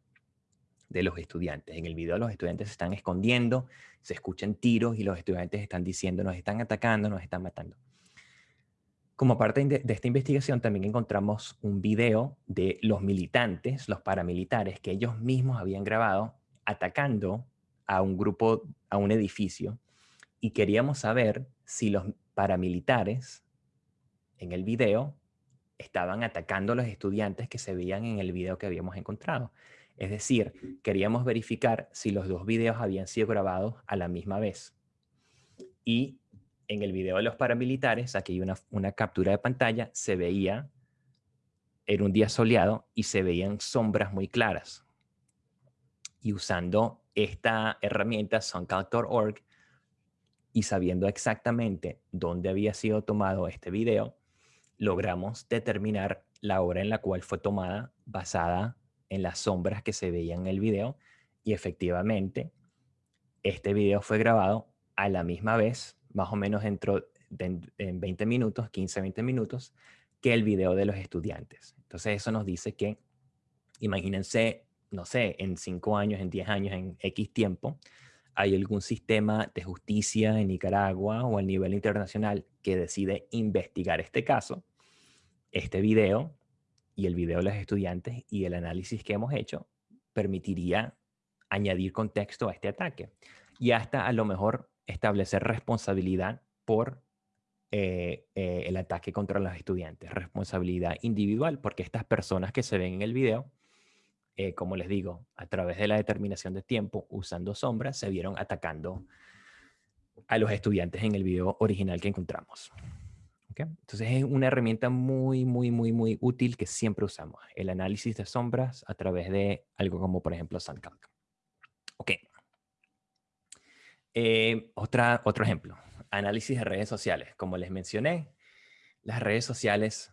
de los estudiantes. En el video los estudiantes se están escondiendo, se escuchan tiros y los estudiantes están diciendo nos están atacando, nos están matando. Como parte de, esta investigación también encontramos un video de los militantes, los paramilitares, que ellos mismos habían grabado atacando a un grupo, a un edificio, y queríamos saber si los paramilitares en el video estaban atacando a los estudiantes que se veían en el video que habíamos encontrado. Es decir, queríamos verificar si los dos videos habían sido grabados a la misma vez. Y en el video de los paramilitares, aquí hay una, captura de pantalla, se veía, era un día soleado y se veían sombras muy claras. Y usando esta herramienta SunCalc.org y sabiendo exactamente dónde había sido tomado este video, logramos determinar la hora en la cual fue tomada basada en las sombras que se veían en el video y efectivamente este video fue grabado a la misma vez, más o menos dentro de en 20 minutos, 15, 20 minutos, que el video de los estudiantes. Entonces eso nos dice que, imagínense no sé, en cinco años, en diez años, en X tiempo, hay algún sistema de justicia en Nicaragua o a nivel internacional que decide investigar este caso, este video y el video de los estudiantes y el análisis que hemos hecho permitiría añadir contexto a este ataque y hasta a lo mejor establecer responsabilidad por eh, eh, el ataque contra los estudiantes, responsabilidad individual, porque estas personas que se ven en el video eh, como les digo, a través de la determinación de tiempo, usando sombras, se vieron atacando a los estudiantes en el video original que encontramos. Entonces es una herramienta muy, muy, muy, muy útil que siempre usamos. El análisis de sombras a través de algo como, por ejemplo, SunCalc. Ok. Eh, otra, otro ejemplo. Análisis de redes sociales. Como les mencioné, las redes sociales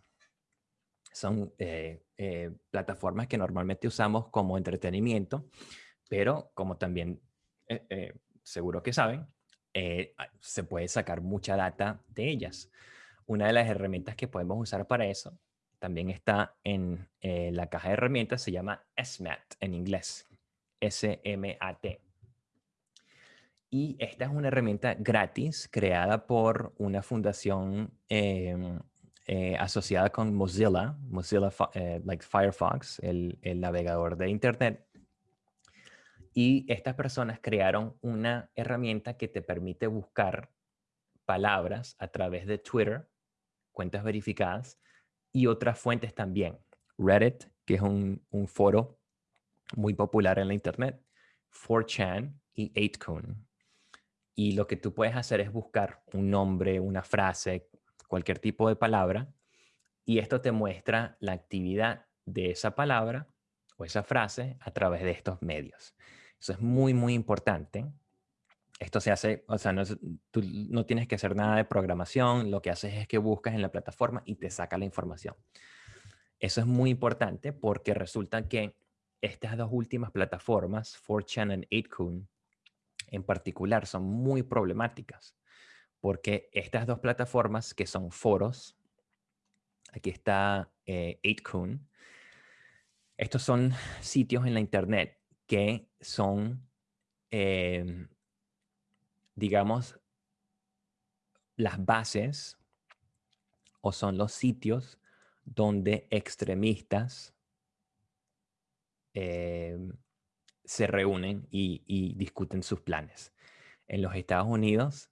son eh, eh, plataformas que normalmente usamos como entretenimiento, pero como también seguro que saben, se puede sacar mucha data de ellas. Una de las herramientas que podemos usar para eso también está en la caja de herramientas, se llama SMAT en inglés, S-M-A-T. Y esta es una herramienta gratis creada por una fundación em, eh, asociada con Mozilla, Mozilla eh, like Firefox, el, navegador de Internet. Y estas personas crearon una herramienta que te permite buscar palabras a través de Twitter, cuentas verificadas, y otras fuentes también. Reddit, que es un, foro muy popular en la internet, 4chan y 8kun. Y lo que tú puedes hacer es buscar un nombre, una frase, cualquier tipo de palabra, y esto te muestra la actividad de esa palabra o esa frase a través de estos medios. Eso es muy, muy importante. Esto se hace, o sea, no, tú no tienes que hacer nada de programación, lo que haces es que buscas en la plataforma y te saca la información. Eso es muy importante porque resulta que estas dos últimas plataformas, 4chan y 8kun, en particular, son muy problemáticas porque estas dos plataformas que son foros, aquí está eh, 8kun, estos son sitios en la internet que son, em, digamos, las bases o son los sitios donde extremistas em, se reúnen y, discuten sus planes. En los Estados Unidos,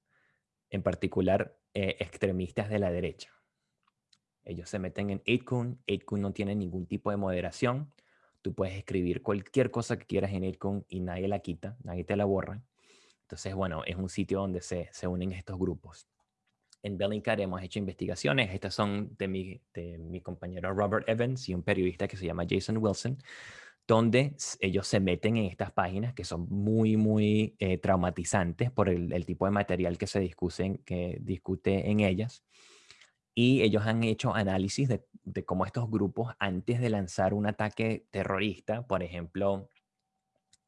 en particular, eh, extremistas de la derecha. Ellos se meten en 8kun. 8kun no tiene ningún tipo de moderación. Tú puedes escribir cualquier cosa que quieras en 8kun y nadie la quita, nadie te la borra. Entonces, bueno, es un sitio donde se, se unen estos grupos. En Bellingcat hemos hecho investigaciones. Estas son de mi, de mi compañero Robert Evans y un periodista que se llama Jason Wilson, donde ellos se meten en estas páginas que son muy, muy eh, traumatizantes por el, tipo de material que se discute, que discute en ellas. Y ellos han hecho análisis de, cómo estos grupos, antes de lanzar un ataque terrorista, por ejemplo,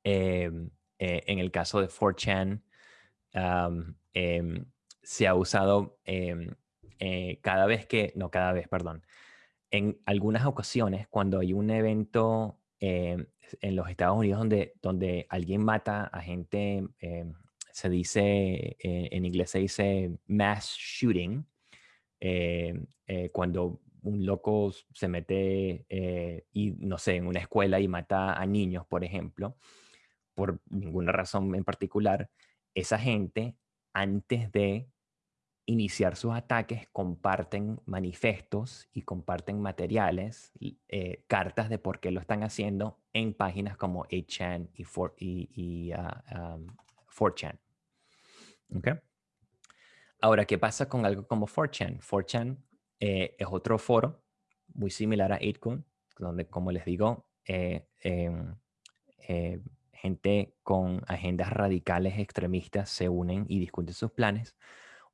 em, eh, en el caso de 4chan, em, se ha usado em, eh, cada vez que, no cada vez, perdón, en algunas ocasiones cuando hay un evento en los Estados Unidos donde, donde alguien mata a gente, se dice, eh, en inglés se dice mass shooting, eh, eh, cuando un loco se mete eh, y no sé, en una escuela y mata a niños, por ejemplo, por ninguna razón en particular, esa gente antes de iniciar sus ataques comparten manifestos y comparten materiales, cartas de por qué lo están haciendo en páginas como 8chan y, 4, y, 4chan. Ah, ¿Okay? Ahora, ¿qué pasa con algo como 4chan? 4chan eh, es otro foro muy similar a 8kun, donde, como les digo, eh, em, eh, gente con agendas radicales extremistas se unen y discuten sus planes.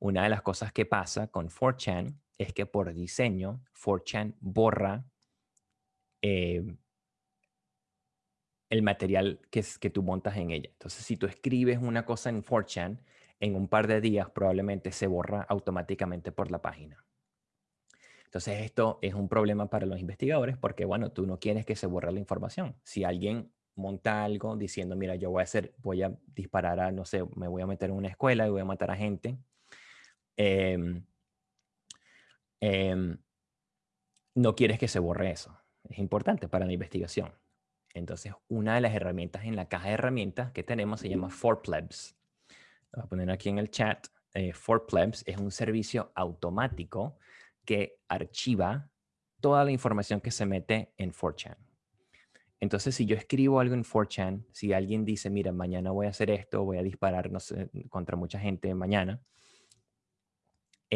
Una de las cosas que pasa con 4chan es que por diseño, 4chan borra el material que, que tú montas en ella. Entonces, si tú escribes una cosa en 4chan, en un par de días probablemente se borra automáticamente por la página. Entonces esto es un problema para los investigadores porque, bueno, tú no quieres que se borre la información. Si alguien monta algo diciendo, mira, yo voy a hacer, voy a disparar a, no sé, me voy a meter en una escuela y voy a matar a gente, em, em, no quieres que se borre eso. Es importante para la investigación. Entonces, una de las herramientas en la caja de herramientas que tenemos se llama 4Plebs voy a poner aquí en el chat, eh, For Plebs es un servicio automático que archiva toda la información que se mete en 4chan. Entonces, si yo escribo algo en 4chan, si alguien dice, mira, mañana voy a hacer esto, voy a disparar no sé, contra mucha gente mañana,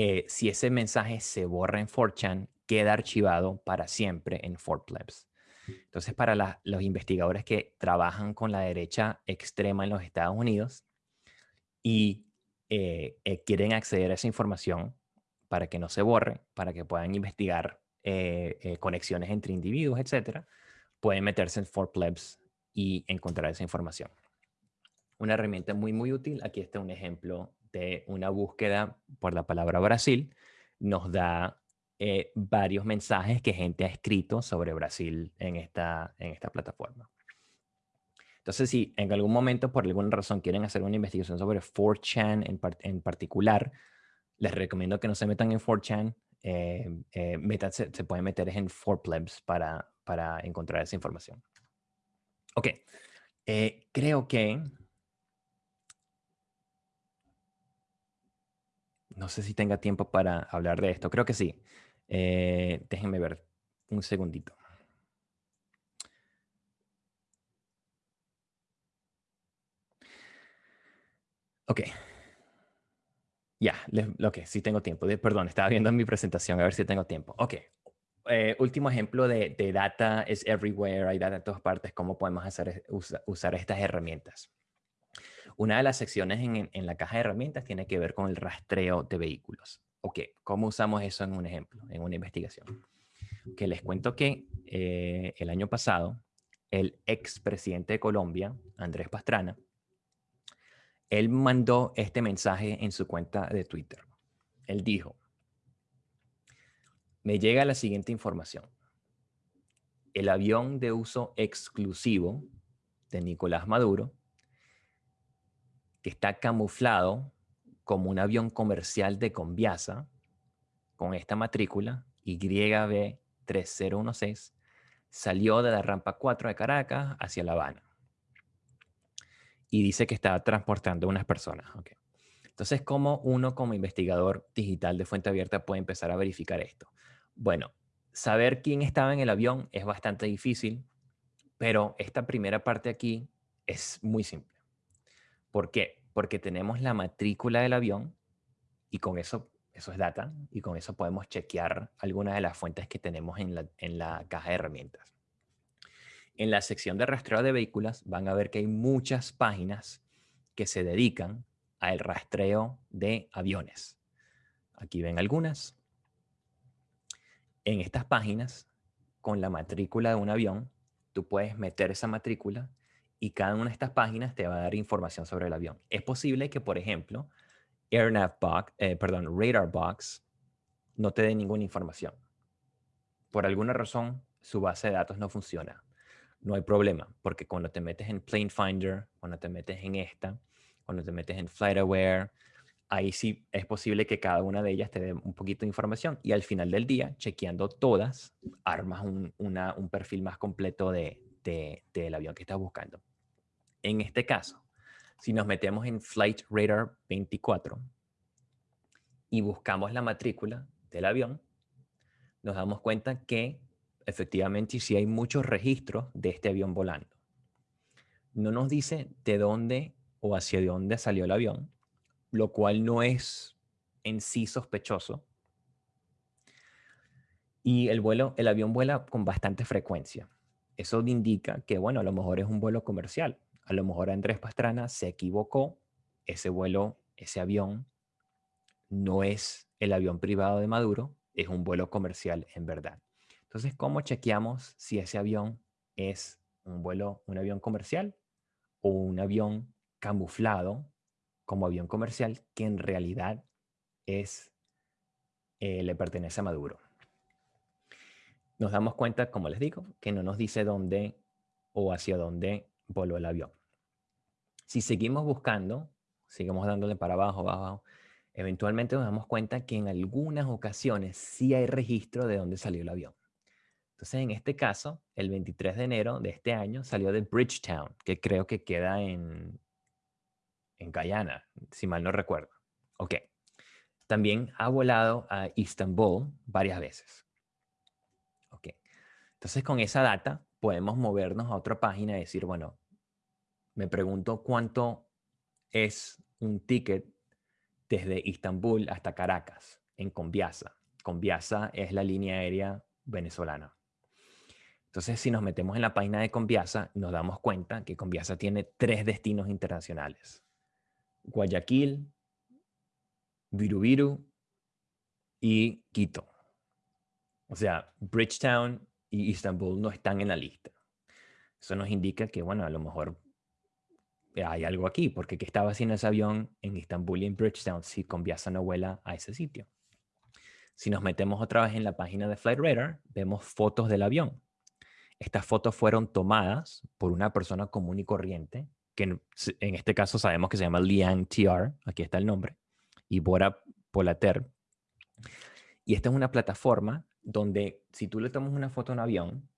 eh, si ese mensaje se borra en 4chan, queda archivado para siempre en 4Plebs. Entonces, para los investigadores que trabajan con la derecha extrema en los Estados Unidos, y eh, eh, quieren acceder a esa información para que no se borre, para que puedan investigar conexiones entre individuos, etcétera, pueden meterse en 4Plebs y encontrar esa información. Una herramienta muy, muy útil. Aquí está un ejemplo de una búsqueda por la palabra Brasil. Nos da varios mensajes que gente ha escrito sobre Brasil en esta, en esta plataforma. Entonces, si en algún momento, por alguna razón, quieren hacer una investigación sobre 4chan en, particular, les recomiendo que no se metan en 4chan, eh, eh se pueden meter en 4plebs para, para encontrar esa información. Ok, eh, creo que... no sé si tenga tiempo para hablar de esto. Creo que sí. Eh, déjenme ver un segundito. Ok. Ya, yeah, ok, sí tengo tiempo. Perdón, estaba viendo mi presentación, a ver si tengo tiempo. Ok, eh, último ejemplo de, data is everywhere, hay data en todas partes, cómo podemos hacer, usar estas herramientas. Una de las secciones en, la caja de herramientas tiene que ver con el rastreo de vehículos. Ok, ¿cómo usamos eso en un ejemplo, en una investigación? Que les cuento que eh, el año pasado, el expresidente de Colombia, Andrés Pastrana, él mandó este mensaje en su cuenta de Twitter. Él dijo, me llega la siguiente información. El avión de uso exclusivo de Nicolás Maduro, que está camuflado como un avión comercial de Conviasa, con esta matrícula YB3016, salió de la rampa 4 de Caracas hacia La Habana y dice que está transportando unas personas. Entonces, ¿cómo uno como investigador digital de fuente abierta puede empezar a verificar esto? Bueno, saber quién estaba en el avión es bastante difícil, pero esta primera parte aquí es muy simple. ¿Por qué? Porque tenemos la matrícula del avión y con eso, eso es data, y con eso podemos chequear algunas de las fuentes que tenemos en la, en la caja de herramientas en la sección de rastreo de vehículos van a ver que hay muchas páginas que se dedican al rastreo de aviones. Aquí ven algunas. En estas páginas, con la matrícula de un avión, tú puedes meter esa matrícula y cada una de estas páginas te va a dar información sobre el avión. Es posible que, por ejemplo, AirNavBox, eh, perdón, RadarBox no te dé ninguna información. Por alguna razón, su base de datos no funciona no hay problema, porque cuando te metes en Plane Finder, cuando te metes en esta, cuando te metes en FlightAware, ahí sí es posible que cada una de ellas te dé un poquito de información y al final del día, chequeando todas, armas un, perfil más completo de, del avión que estás buscando. En este caso, si nos metemos en Flight Radar 24 y buscamos la matrícula del avión, nos damos cuenta que efectivamente sí hay muchos registros de este avión volando. No nos dice de dónde o hacia dónde salió el avión, lo cual no es en sí sospechoso. Y el vuelo, el avión vuela con bastante frecuencia. Eso indica que, bueno, a lo mejor es un vuelo comercial. A lo mejor Andrés Pastrana se equivocó. Ese vuelo, ese avión, no es el avión privado de Maduro, es un vuelo comercial en verdad. Entonces, ¿cómo chequeamos si ese avión es un vuelo, un avión comercial o un avión camuflado como avión comercial que en realidad es, eh, le pertenece a Maduro? Nos damos cuenta, como les digo, que no nos dice dónde o hacia dónde voló el avión. Si seguimos buscando, seguimos dándole para abajo, abajo, eventualmente nos damos cuenta que en algunas ocasiones sí hay registro de dónde salió el avión. Entonces, en este caso, el 23 de enero de este año salió de Bridgetown, que creo que queda en, en Guyana, si mal no recuerdo. Ok. También ha volado a Istanbul varias veces. Ok. Entonces, con esa data podemos movernos a otra página y decir, bueno, me pregunto cuánto es un ticket desde Istambul hasta Caracas, en Conviasa. Conviasa es la línea aérea venezolana. Entonces, si nos metemos en la página de Conviasa, nos damos cuenta que Conviasa tiene tres destinos internacionales. Guayaquil, Virubiru y Quito. O sea, Bridgetown y Istanbul no están en la lista. Eso nos indica que, bueno, a lo mejor hay algo aquí, porque ¿qué estaba haciendo ese avión en Istanbul y en Bridgetown si Conviasa no vuela a ese sitio? Si nos metemos otra vez en la página de Flight Radar, vemos fotos del avión. Estas fotos fueron tomadas por una persona común y corriente, que en, este caso sabemos que se llama Liang TR, aquí está el nombre, y Bora Polater. Y esta es una plataforma donde si tú le tomas una foto a un avión,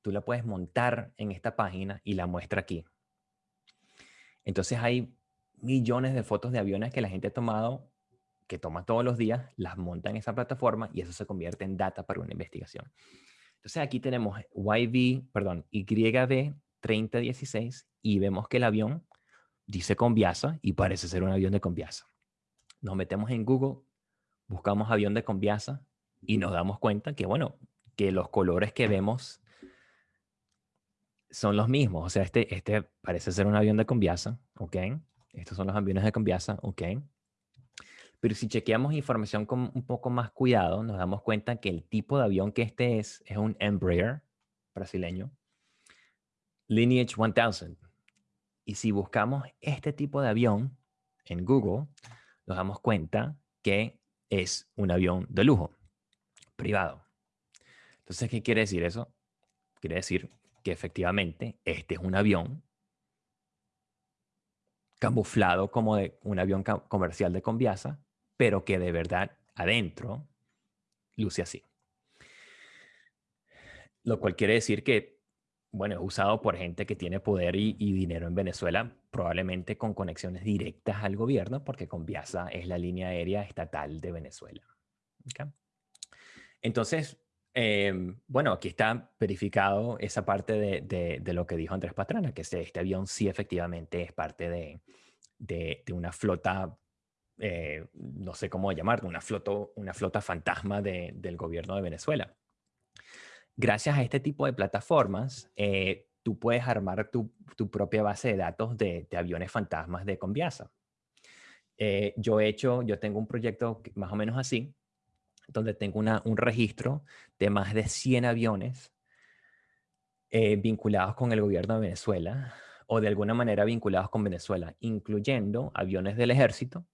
tú la puedes montar en esta página y la muestra aquí. Entonces hay millones de fotos de aviones que la gente ha tomado, que toma todos los días, las monta en esa plataforma y eso se convierte en data para una investigación. Entonces aquí tenemos YV, perdón, YB 3016 y vemos que el avión dice Conviasa y parece ser un avión de Conviasa. Nos metemos en Google, buscamos avión de Conviasa y nos damos cuenta que, bueno, que los colores que vemos son los mismos. O sea, este, este parece ser un avión de Conviasa, ¿ok? Estos son los aviones de Conviasa, ¿ok? Pero si chequeamos información con un poco más cuidado, nos damos cuenta que el tipo de avión que este es, es un Embraer brasileño, Lineage 1000. Y si buscamos este tipo de avión en Google, nos damos cuenta que es un avión de lujo, privado. Entonces, ¿qué quiere decir eso? Quiere decir que efectivamente este es un avión camuflado como de un avión comercial de Conviasa, pero que de verdad adentro luce así. Lo cual quiere decir que, bueno, es usado por gente que tiene poder y, dinero en Venezuela, probablemente con conexiones directas al gobierno, porque Conviasa es la línea aérea estatal de Venezuela. Entonces, em, bueno, aquí está verificado esa parte de, lo que dijo Andrés Pastrana, que este, avión sí efectivamente es parte de, una flota eh, no sé cómo llamarlo, una flota, una flota fantasma del gobierno de Venezuela. Gracias a este tipo de plataformas, eh, tú puedes armar tu, propia base de datos de, aviones fantasmas de Conviasa. Eh, yo he hecho, yo tengo un proyecto más o menos así, donde tengo un registro de más de 100 aviones vinculados con el gobierno de Venezuela o de alguna manera vinculados con Venezuela, incluyendo aviones del ejército,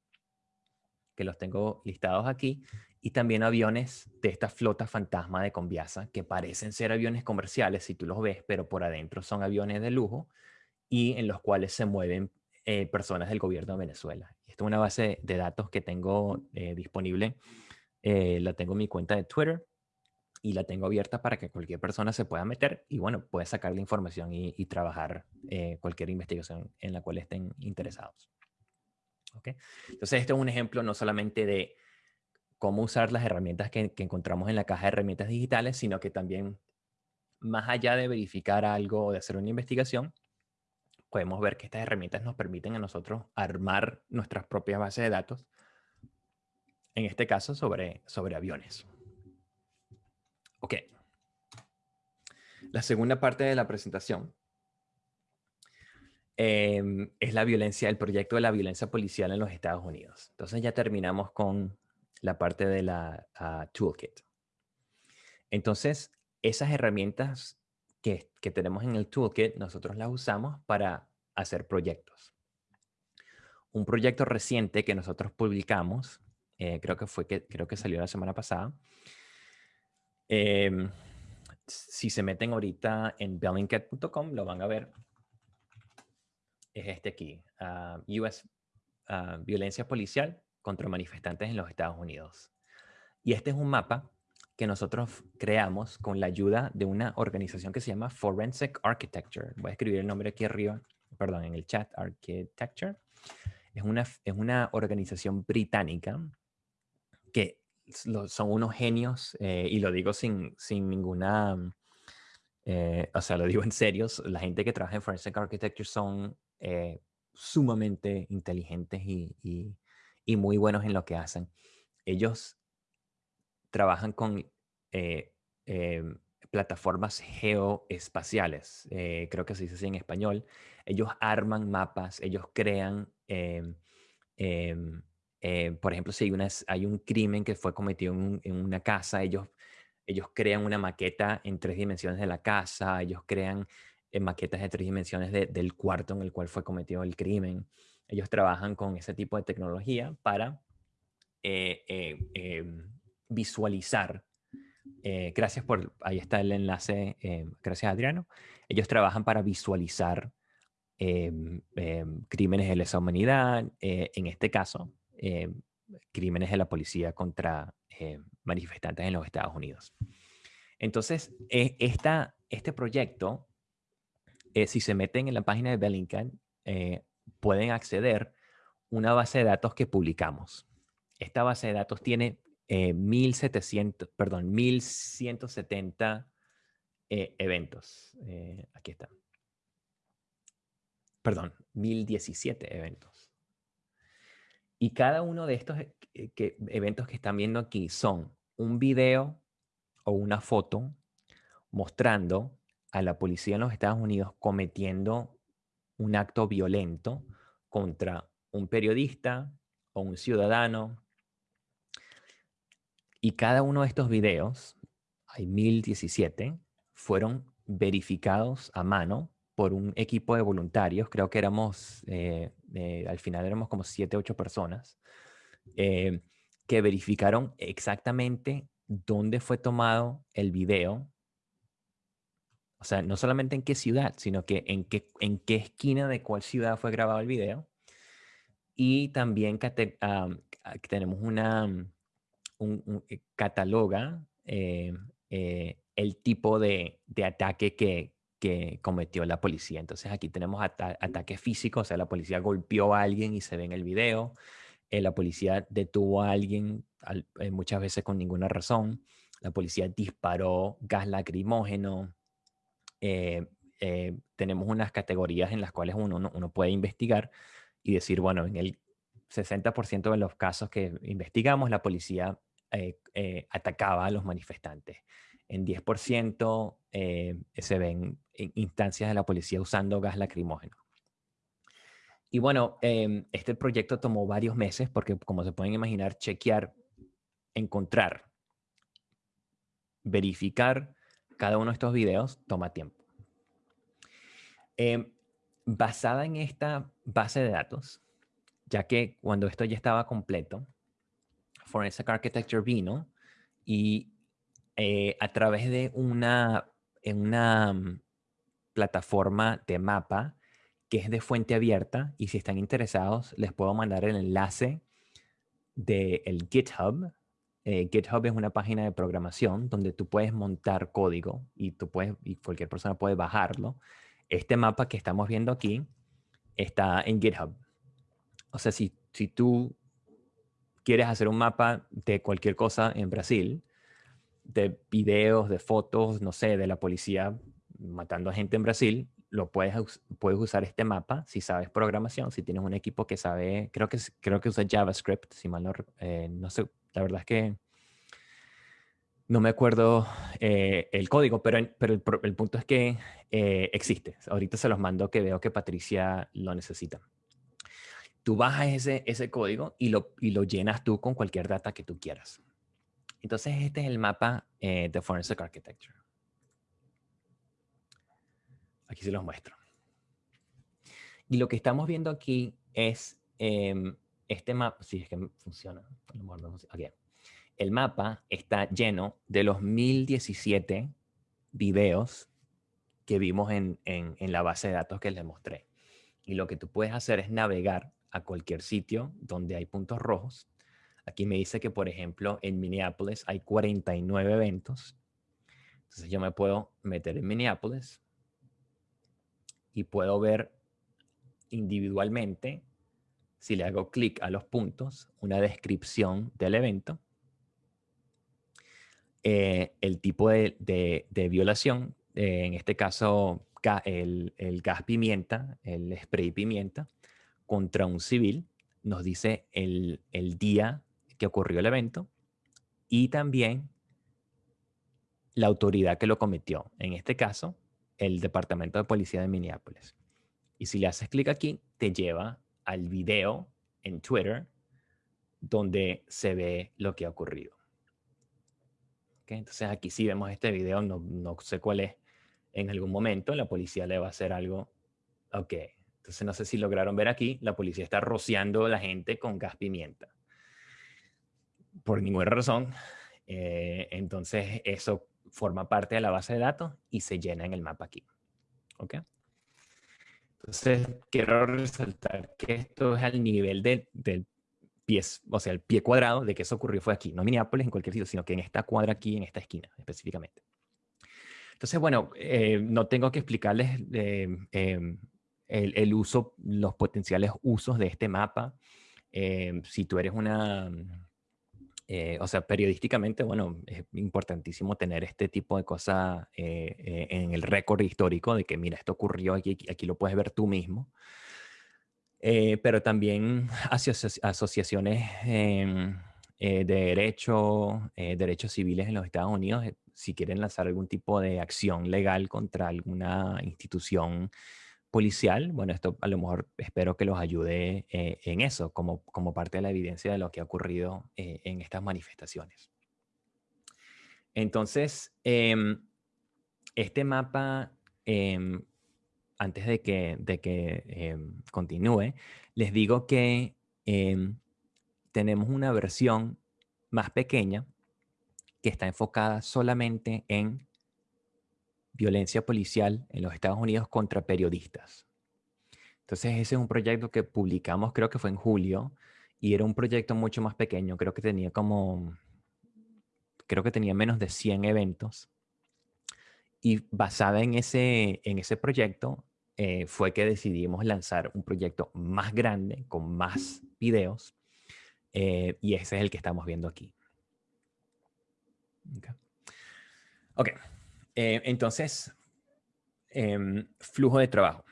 que los tengo listados aquí, y también aviones de esta flota fantasma de Conviasa, que parecen ser aviones comerciales si tú los ves, pero por adentro son aviones de lujo y en los cuales se mueven eh, personas del gobierno de Venezuela. Esta es una base de datos que tengo eh, disponible, eh, la tengo en mi cuenta de Twitter y la tengo abierta para que cualquier persona se pueda meter y bueno, puede sacar la información y, y trabajar cualquier investigación en la cual estén interesados. Entonces, este es un ejemplo no solamente de cómo usar las herramientas que, encontramos en la caja de herramientas digitales, sino que también, más allá de verificar algo o de hacer una investigación, podemos ver que estas herramientas nos permiten a nosotros armar nuestras propias bases de datos, en este caso sobre, sobre aviones. Ok. La segunda parte de la presentación Em, es la violencia, el proyecto de la violencia policial en los Estados Unidos. Entonces ya terminamos con la parte de la ah, toolkit. Entonces, esas herramientas que, que, tenemos en el toolkit, nosotros las usamos para hacer proyectos. Un proyecto reciente que nosotros publicamos, eh, creo que fue que creo que salió la semana pasada. Em, si se meten ahorita en bellingcat.com, lo van a ver es este aquí, uh, US Violencia Policial contra manifestantes en los Estados Unidos. Y este es un mapa que nosotros creamos con la ayuda de una organización que se llama Forensic Architecture. Voy a escribir el nombre aquí arriba, perdón, en el chat, Architecture. Es una, es una organización británica que son unos genios, eh, y lo digo sin, sin ninguna, eh, o sea, lo digo en serio, la gente que trabaja en Forensic Architecture son eh, sumamente inteligentes y, muy buenos en lo que hacen. Ellos trabajan con eh, em, plataformas geoespaciales, eh, creo que se dice así en español. Ellos arman mapas, ellos crean, em, em, por ejemplo, si hay, una, hay, un crimen que fue cometido en, una casa, ellos, crean una maqueta en tres dimensiones de la casa, ellos crean en maquetas de tres dimensiones del cuarto en el cual fue cometido el crimen. Ellos trabajan con ese tipo de tecnología para eh, eh, em, visualizar. Eh, gracias por, ahí está el enlace, gracias Adriano. Ellos trabajan para visualizar em, em, crímenes de lesa humanidad, en este caso, crímenes de la policía contra manifestantes en los Estados Unidos. Entonces, esta, este proyecto eh, si se meten en la página de Bellingcat, eh, pueden acceder una base de datos que publicamos. Esta base de datos tiene 1700, eh, perdón, 1170 eventos. aquí está. perdón, 1017 eventos. Y cada uno de estos eh, eventos que están viendo aquí son un video o una foto mostrando a la policía en los Estados Unidos cometiendo un acto violento contra un periodista o un ciudadano. Y cada uno de estos videos, hay 1017, fueron verificados a mano por un equipo de voluntarios. Creo que éramos, eh, eh, al final éramos como 7, 8 personas, eh, que verificaron exactamente dónde fue tomado el video o sea, no solamente en qué ciudad, sino que en qué, en qué esquina de cuál ciudad fue grabado el video. Y también tenemos una, un, eh, cataloga el tipo de ataque que, que, cometió la policía. Entonces aquí tenemos ataque físico, o sea, la policía golpeó a alguien y se ve en el video. la policía detuvo a alguien muchas veces con ninguna razón. La policía disparó gas lacrimógeno, eh, eh, tenemos unas categorías en las cuales uno, uno, puede investigar y decir, bueno, en el 60% de los casos que investigamos, la policía eh, atacaba a los manifestantes. En 10% se ven instancias de la policía usando gas lacrimógeno. Y bueno, em, este proyecto tomó varios meses porque, como se pueden imaginar, chequear, encontrar, verificar cada uno de estos videos toma tiempo. Em, basada en esta base de datos, ya que cuando esto ya estaba completo, Forensic Architecture vino y eh, a través de una, en una mm, plataforma de mapa que es de fuente abierta y si están interesados les puedo mandar el enlace del GitHub eh, GitHub es una página de programación donde tú puedes montar código y, tú puedes, cualquier persona puede bajarlo. Este mapa que estamos viendo aquí está en GitHub. O sea, si, si tú quieres hacer un mapa de cualquier cosa en Brasil, de videos, de fotos, no sé, de la policía matando a gente en Brasil, lo puedes, puedes usar este mapa si sabes programación, si tienes un equipo que sabe, creo que, creo que usa JavaScript, si mal no, eh, no sé, la verdad es que no me acuerdo eh, el código, pero, pero el, punto es que eh, existe. Ahorita se los mando que veo que Patricia lo necesita. Tú bajas ese, ese código y lo, y lo llenas tú con cualquier data que tú quieras. Entonces, este es el mapa eh, de Forensic Architecture. Aquí se los muestro. Y lo que estamos viendo aquí es em, este mapa, si es que funciona, el mapa está lleno de los 1017 videos que vimos en, la base de datos que les mostré. Y lo que tú puedes hacer es navegar a cualquier sitio donde hay puntos rojos. Aquí me dice que, por ejemplo, en Minneapolis hay 49 eventos. Entonces yo me puedo meter en Minneapolis y puedo ver individualmente si le hago clic a los puntos, una descripción del evento, eh, el tipo de, violación, eh, en este caso el, gas pimienta, el spray pimienta, contra un civil, nos dice el, el día que ocurrió el evento y también la autoridad que lo cometió, en este caso, el Departamento de Policía de Minneapolis. Y si le haces clic aquí, te lleva al video en Twitter donde se ve lo que ha ocurrido. Entonces aquí sí vemos este video, no, no, sé cuál es. En algún momento la policía le va a hacer algo. Ok, entonces no sé si lograron ver aquí, la policía está rociando a la gente con gas pimienta. Por ninguna razón. Eh, entonces eso forma parte de la base de datos y se llena en el mapa aquí. ¿Ok? Entonces, quiero resaltar que esto es al nivel del pie, o sea, el pie cuadrado de que eso ocurrió fue aquí, no en Minneapolis, en cualquier sitio, sino que en esta cuadra aquí, en esta esquina específicamente. Entonces, bueno, eh, no tengo que explicarles eh, em, el, uso, los potenciales usos de este mapa. Em, si tú eres una, eh, o sea, periodísticamente, bueno, es importantísimo tener este tipo de cosas eh, eh, en el récord histórico de que, mira, esto ocurrió aquí, aquí lo puedes ver tú mismo. pero también asociaciones em, de derecho, derechos civiles en los Estados Unidos, si quieren lanzar algún tipo de acción legal contra alguna institución policial, bueno, esto a lo mejor espero que los ayude eh, en eso, como, como parte de la evidencia de lo que ha ocurrido eh, en estas manifestaciones. Entonces, em, este mapa, em, antes de que, de que em, continúe, les digo que tenemos una versión más pequeña que está enfocada solamente en violencia policial en los Estados Unidos contra periodistas. Entonces ese es un proyecto que publicamos, creo que fue en julio, y era un proyecto mucho más pequeño, creo que tenía como, creo que tenía menos de 100 eventos. Y basada en ese, en ese proyecto eh, fue que decidimos lanzar un proyecto más grande, con más videos, eh, y ese es el que estamos viendo aquí. Ok, eh, entonces, em, flujo de trabajo.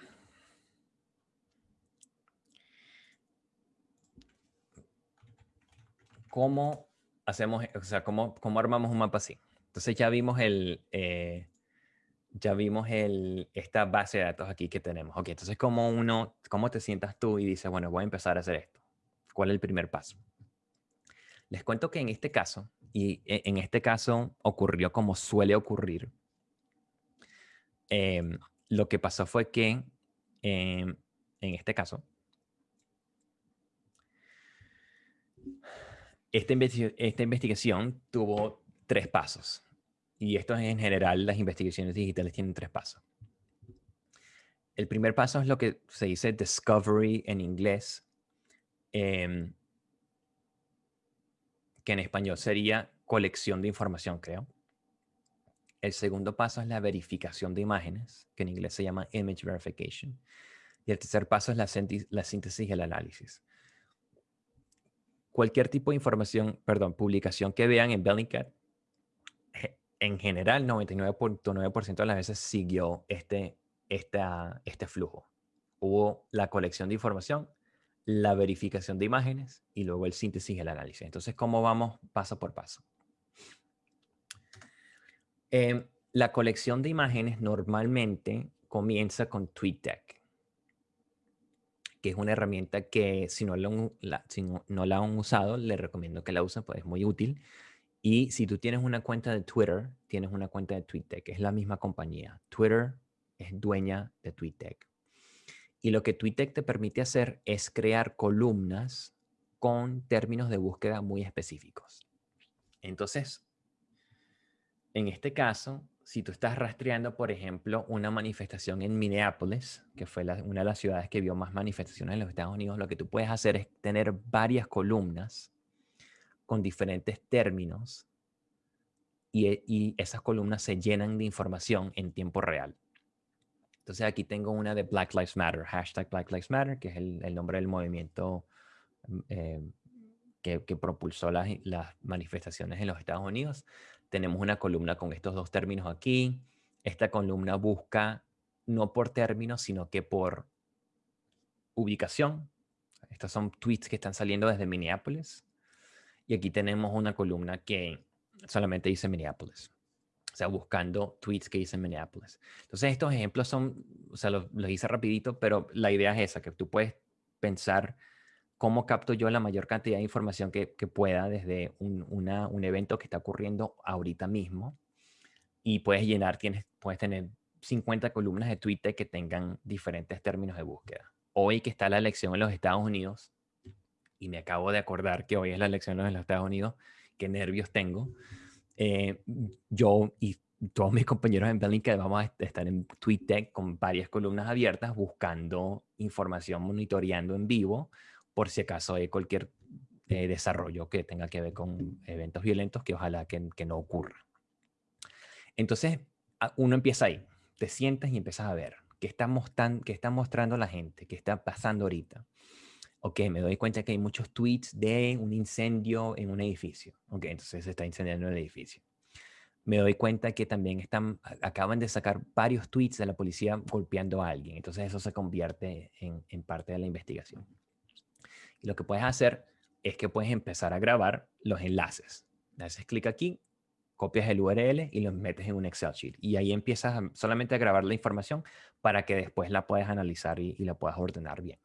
¿Cómo hacemos, o sea, cómo, cómo armamos un mapa así? Entonces ya vimos el, eh, ya vimos el, esta base de datos aquí que tenemos. Ok, entonces ¿cómo uno, cómo te sientas tú y dices, bueno, voy a empezar a hacer esto? ¿Cuál es el primer paso? Les cuento que en este caso, y e, en este caso ocurrió como suele ocurrir, Em, lo que pasó fue que, em, en este caso, esta, esta investigación tuvo tres pasos. Y esto en general, las investigaciones digitales tienen tres pasos. El primer paso es lo que se dice discovery en inglés, em, que en español sería colección de información, creo. El segundo paso es la verificación de imágenes, que en inglés se llama image verification. Y el tercer paso es la, síntesis y el análisis. Cualquier tipo de información, perdón, publicación que vean en Bellingcat, en general 99.9% de las veces siguió este, este flujo. Hubo la colección de información, la verificación de imágenes y luego el síntesis y el análisis. Entonces, ¿cómo vamos paso por paso? Em, la colección de imágenes normalmente comienza con TweetDeck, que es una herramienta que si no, la, han usado, les recomiendo que la usen, pues es muy útil. Y si tú tienes una cuenta de Twitter, tienes una cuenta de TweetDeck, es la misma compañía. Twitter es dueña de TweetDeck. Y lo que TweetDeck te permite hacer es crear columnas con términos de búsqueda muy específicos. Entonces, en este caso, si tú estás rastreando, por ejemplo, una manifestación en Minneapolis, que fue una de las ciudades que vio más manifestaciones en los Estados Unidos, lo que tú puedes hacer es tener varias columnas con diferentes términos y, y esas columnas se llenan de información en tiempo real. Entonces aquí tengo una de Black Lives Matter, hashtag Black Lives Matter, que es el, nombre del movimiento mm, eh, que, propulsó las, las manifestaciones en los Estados Unidos tenemos una columna con estos dos términos aquí. Esta columna busca no por términos, sino que por ubicación. Estos son tweets que están saliendo desde Minneapolis. Y aquí tenemos una columna que solamente dice Minneapolis. O sea, buscando tweets que dicen Minneapolis. Entonces, estos ejemplos son, o sea, los, hice rapidito, pero la idea es esa, que tú puedes pensar cómo capto yo la mayor cantidad de información que, pueda desde un, evento que está ocurriendo ahorita mismo. Y puedes llenar, tienes, puedes tener 50 columnas de Twitter que tengan diferentes términos de búsqueda. Hoy que está la elección en los Estados Unidos, y me acabo de acordar que hoy es la elección en los Estados Unidos, qué nervios tengo. Eh, yo y todos mis compañeros en Bellingcat vamos a estar en TweetDeck con varias columnas abiertas buscando información, monitoreando en vivo por si acaso hay cualquier eh, desarrollo que tenga que ver con eventos violentos que ojalá que, no ocurra. Entonces, uno empieza ahí, te sientas y empiezas a ver qué está, qué está mostrando la gente, qué está pasando ahorita. ok, me doy cuenta que hay muchos tweets de un incendio en un edificio. Ok, entonces se está incendiando el edificio. Me doy cuenta que también están, acaban de sacar varios tweets de la policía golpeando a alguien. Entonces eso se convierte en, en parte de la investigación. Y lo que puedes hacer es que puedes empezar a grabar los enlaces. Haces clic aquí, copias el URL y los metes en un Excel sheet. Y ahí empiezas solamente a grabar la información para que después la puedas analizar y, la puedas ordenar bien.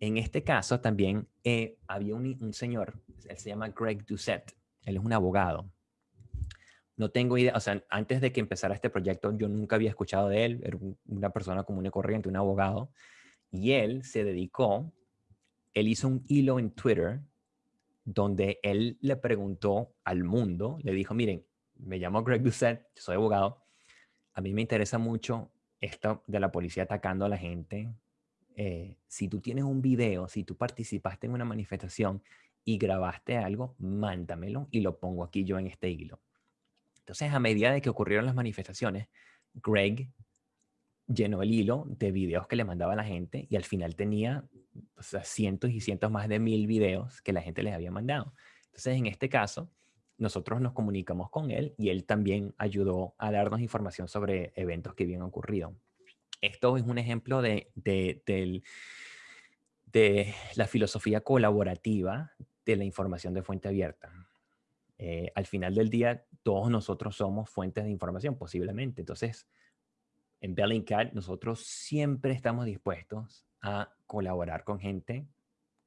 En este caso también eh, había un, señor, él se llama Greg Doucette, él es un abogado. No tengo idea, o sea, antes de que empezara este proyecto yo nunca había escuchado de él, era una persona común y corriente, un abogado, y él se dedicó, él hizo un hilo en Twitter donde él le preguntó al mundo, le dijo, miren, me llamo Greg Doucette, soy abogado, a mí me interesa mucho esto de la policía atacando a la gente, eh, si tú tienes un video, si tú participaste en una manifestación y grabaste algo, mándamelo y lo pongo aquí yo en este hilo. Entonces, a medida de que ocurrieron las manifestaciones, Greg llenó el hilo de videos que le mandaba la gente y al final tenía cientos y cientos más de mil videos que la gente les había mandado. Entonces, en este caso, nosotros nos comunicamos con él y él también ayudó a darnos información sobre eventos que habían ocurrido. Esto es un ejemplo de, de, la filosofía colaborativa de la información de fuente abierta. Eh, al final del día, todos nosotros somos fuentes de información, posiblemente. Entonces, en Bellingcat, nosotros siempre estamos dispuestos a colaborar con gente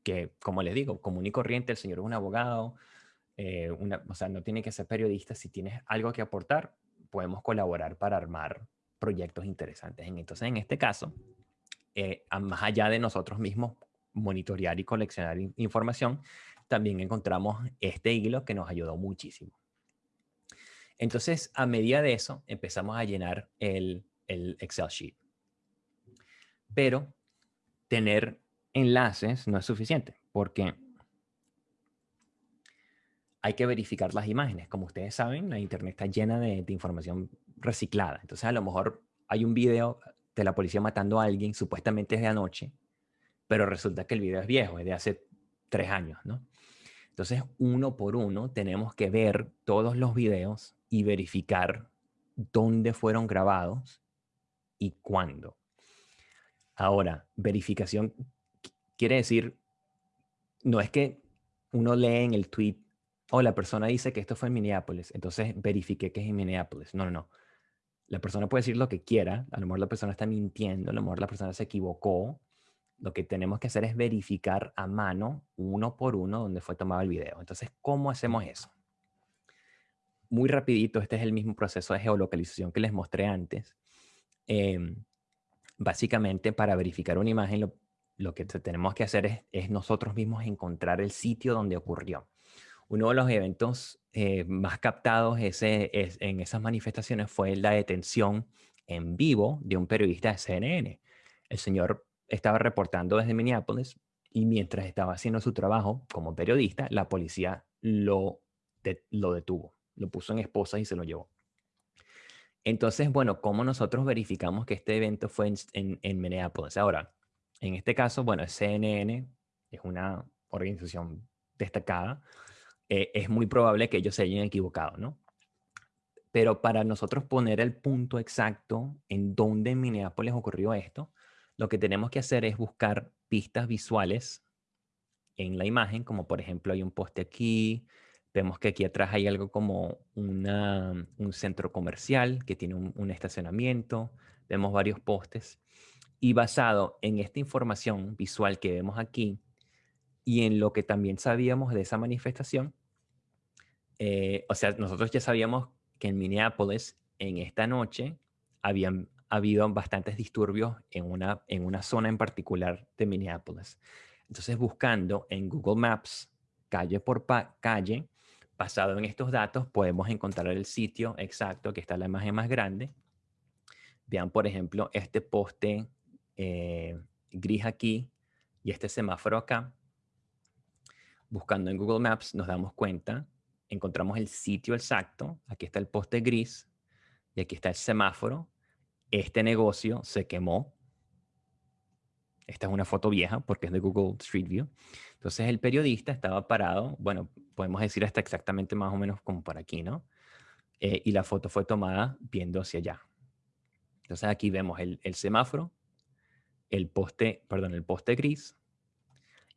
que, como les digo, común y corriente, el señor es un abogado, eh, o sea, no tiene que ser periodista. Si tienes algo que aportar, podemos colaborar para armar proyectos interesantes. Entonces, en este caso, eh, más allá de nosotros mismos monitorear y coleccionar información, también encontramos este hilo que nos ayudó muchísimo. Entonces, a medida de eso, empezamos a llenar el Excel sheet. Pero tener enlaces no es suficiente, porque hay que verificar las imágenes. Como ustedes saben, la internet está llena de, información reciclada. Entonces, a lo mejor hay un video de la policía matando a alguien, supuestamente es de anoche, pero resulta que el video es viejo, es de hace tres años, ¿no? Entonces, uno por uno, tenemos que ver todos los videos y verificar dónde fueron grabados y cuándo. Ahora, verificación quiere decir, no es que uno lee en el tweet o la persona dice que esto fue en Minneapolis, entonces verifique que es en Minneapolis. No, no, no. La persona puede decir lo que quiera, a lo mejor la persona está mintiendo, a lo mejor la persona se equivocó. Lo que tenemos que hacer es verificar a mano, uno por uno, donde fue tomado el video. Entonces, ¿cómo hacemos eso? Muy rapidito, este es el mismo proceso de geolocalización que les mostré antes. Em, básicamente, para verificar una imagen, lo, que tenemos que hacer es, nosotros mismos encontrar el sitio donde ocurrió. Uno de los eventos eh, más captados en esas manifestaciones fue la detención en vivo de un periodista de CNN. El señor estaba reportando desde Minneapolis y mientras estaba haciendo su trabajo como periodista, la policía lo, lo detuvo, lo puso en esposas y se lo llevó. Entonces, bueno, ¿cómo nosotros verificamos que este evento fue en, en Minneapolis? Ahora, en este caso, bueno, CNN es una organización destacada, eh, es muy probable que ellos se hayan equivocado, ¿no? Pero para nosotros poner el punto exacto en dónde en Minneapolis ocurrió esto, lo que tenemos que hacer es buscar pistas visuales en la imagen, como por ejemplo hay un poste aquí, vemos que aquí atrás hay algo como una, un centro comercial que tiene un, un estacionamiento, vemos varios postes, y basado en esta información visual que vemos aquí, y en lo que también sabíamos de esa manifestación, eh, o sea, nosotros ya sabíamos que en Minneapolis, en esta noche, habían habido bastantes disturbios en una, en una zona en particular de Minneapolis. Entonces, buscando en Google Maps, calle por calle, basado en estos datos, podemos encontrar el sitio exacto que está la imagen más grande. Vean, por ejemplo, este poste eh, gris aquí y este semáforo acá buscando en Google Maps, nos damos cuenta, encontramos el sitio exacto, aquí está el poste gris y aquí está el semáforo. Este negocio se quemó esta es una foto vieja porque es de Google Street View. Entonces el periodista estaba parado, bueno, podemos decir hasta exactamente más o menos como por aquí, ¿no? Eh, y la foto fue tomada viendo hacia allá. Entonces aquí vemos el, el semáforo, el poste, perdón, el poste gris,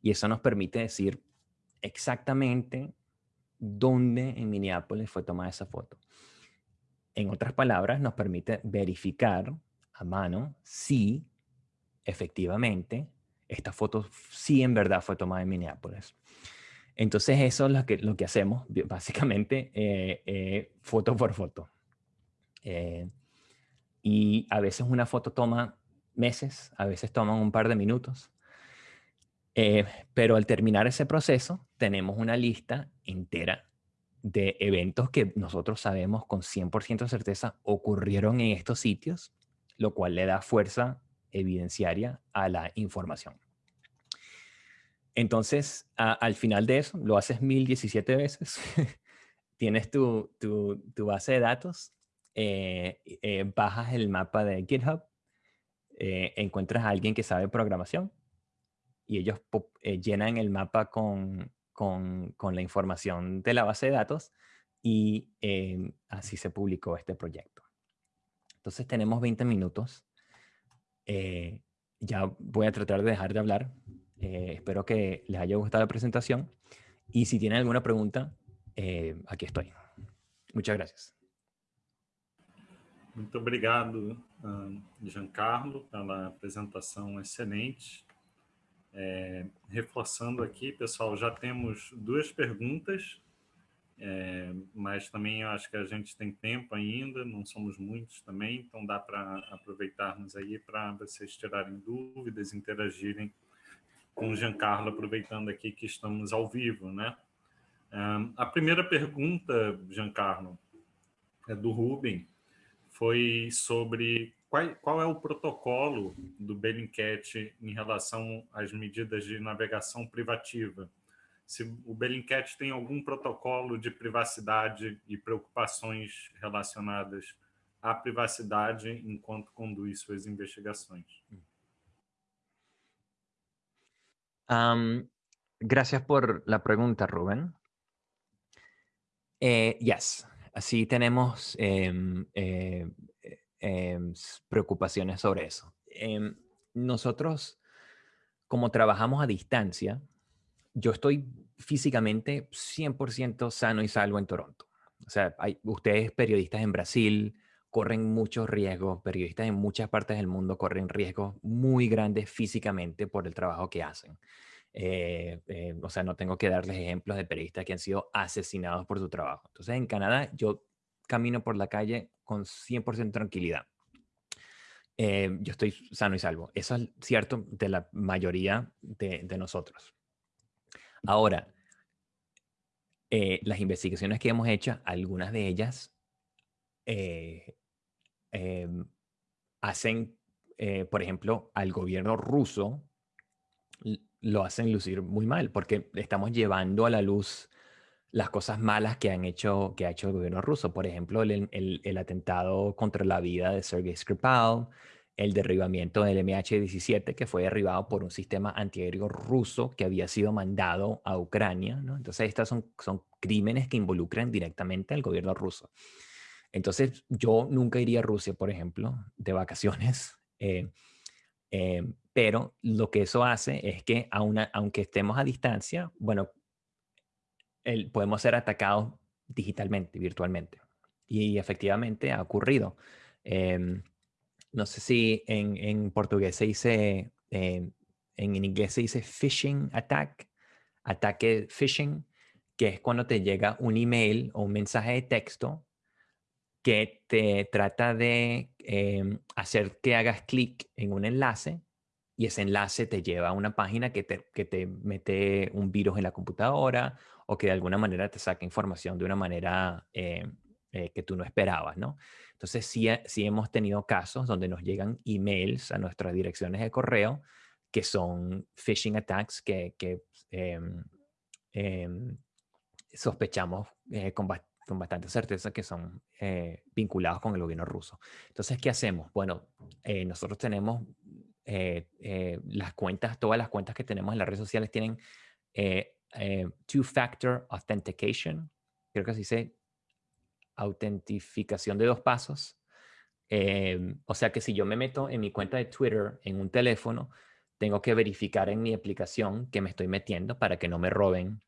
y eso nos permite decir exactamente dónde en Minneapolis fue tomada esa foto. En otras palabras, nos permite verificar a mano si efectivamente esta foto sí en verdad fue tomada en Minneapolis. Entonces eso es lo que, lo que hacemos, básicamente, eh, eh, foto por foto. Eh, y a veces una foto toma meses, a veces toma un par de minutos. pero al terminar ese proceso, tenemos una lista entera de eventos que nosotros sabemos con 100% de certeza ocurrieron en estos sitios, lo cual le da fuerza evidenciaria a la información. Entonces, al final de eso, lo haces 1017 veces, tienes tu, base de datos, eh, eh, bajas el mapa de GitHub, eh, encuentras a alguien que sabe programación y ellos llenan el mapa con, con, la información de la base de datos y em, así se publicó este proyecto. Entonces tenemos 20 minutos. Eh, ya voy a tratar de dejar de hablar. Eh, espero que les haya gustado la presentación. Y si tienen alguna pregunta, eh, aquí estoy. Muchas gracias. Muito obrigado, Giancarlo, pela apresentação excelente. É, reforçando aqui, pessoal, já temos duas perguntas, é, mas também acho que a gente tem tempo ainda, não somos muitos também, então dá para aproveitarmos aí para vocês tirarem dúvidas, interagirem com o Giancarlo, aproveitando aqui que estamos ao vivo, né? É, a primeira pergunta, Giancarlo, é do Ruben, foi sobre qual, qual é o protocolo do Bellingcat em relação às medidas de navegação privativa? Se o Bellingcat tem algum protocolo de privacidade e preocupações relacionadas à privacidade enquanto conduz suas investigações. Um, gracias por la pregunta, Rubén. Eh, yes, así tenemos eh, eh, preocupaciones sobre eso. Nosotros, como trabajamos a distancia, yo estoy físicamente 100% sano y salvo en Toronto. O sea, hay, ustedes periodistas en Brasil corren muchos riesgos, periodistas en muchas partes del mundo corren riesgos muy grandes físicamente por el trabajo que hacen. Eh, eh, o sea, no tengo que darles ejemplos de periodistas que han sido asesinados por su trabajo. Entonces, en Canadá, yo camino por la calle con 100% tranquilidad. Eh, yo estoy sano y salvo. Eso es cierto de la mayoría de, nosotros. Ahora, eh, las investigaciones que hemos hecho, algunas de ellas eh, em, hacen, por ejemplo, al gobierno ruso lo hacen lucir muy mal porque estamos llevando a la luz las cosas malas que, han hecho, que ha hecho el gobierno ruso. Por ejemplo, el, atentado contra la vida de Sergei Skripal, el derribamiento del MH17, que fue derribado por un sistema antiaéreo ruso que había sido mandado a Ucrania. ¿no? Entonces, estos son, son crímenes que involucran directamente al gobierno ruso. Entonces, yo nunca iría a Rusia, por ejemplo, de vacaciones. Eh, eh, pero lo que eso hace es que aunque estemos a distancia, bueno, podemos ser atacados digitalmente, virtualmente. Y efectivamente ha ocurrido. Em, no sé si en, portugués se dice, em, en inglés se dice phishing attack, ataque phishing, que es cuando te llega un email o un mensaje de texto que te trata de em, hacer que hagas clic en un enlace y ese enlace te lleva a una página que te, que te mete un virus en la computadora o que de alguna manera te saque información de una manera eh, eh, que tú no esperabas, ¿no? Entonces, sí, sí hemos tenido casos donde nos llegan emails a nuestras direcciones de correo que son phishing attacks que, que em, em, sospechamos eh, con, con, bastante certeza que son vinculados con el gobierno ruso. Entonces, ¿qué hacemos? Bueno, nosotros tenemos las cuentas, todas las cuentas que tenemos en las redes sociales tienen two-factor authentication, creo que así se autentificación de dos pasos. Em, o sea que si yo me meto en mi cuenta de Twitter en un teléfono, tengo que verificar en mi aplicación que me estoy metiendo para que no me roben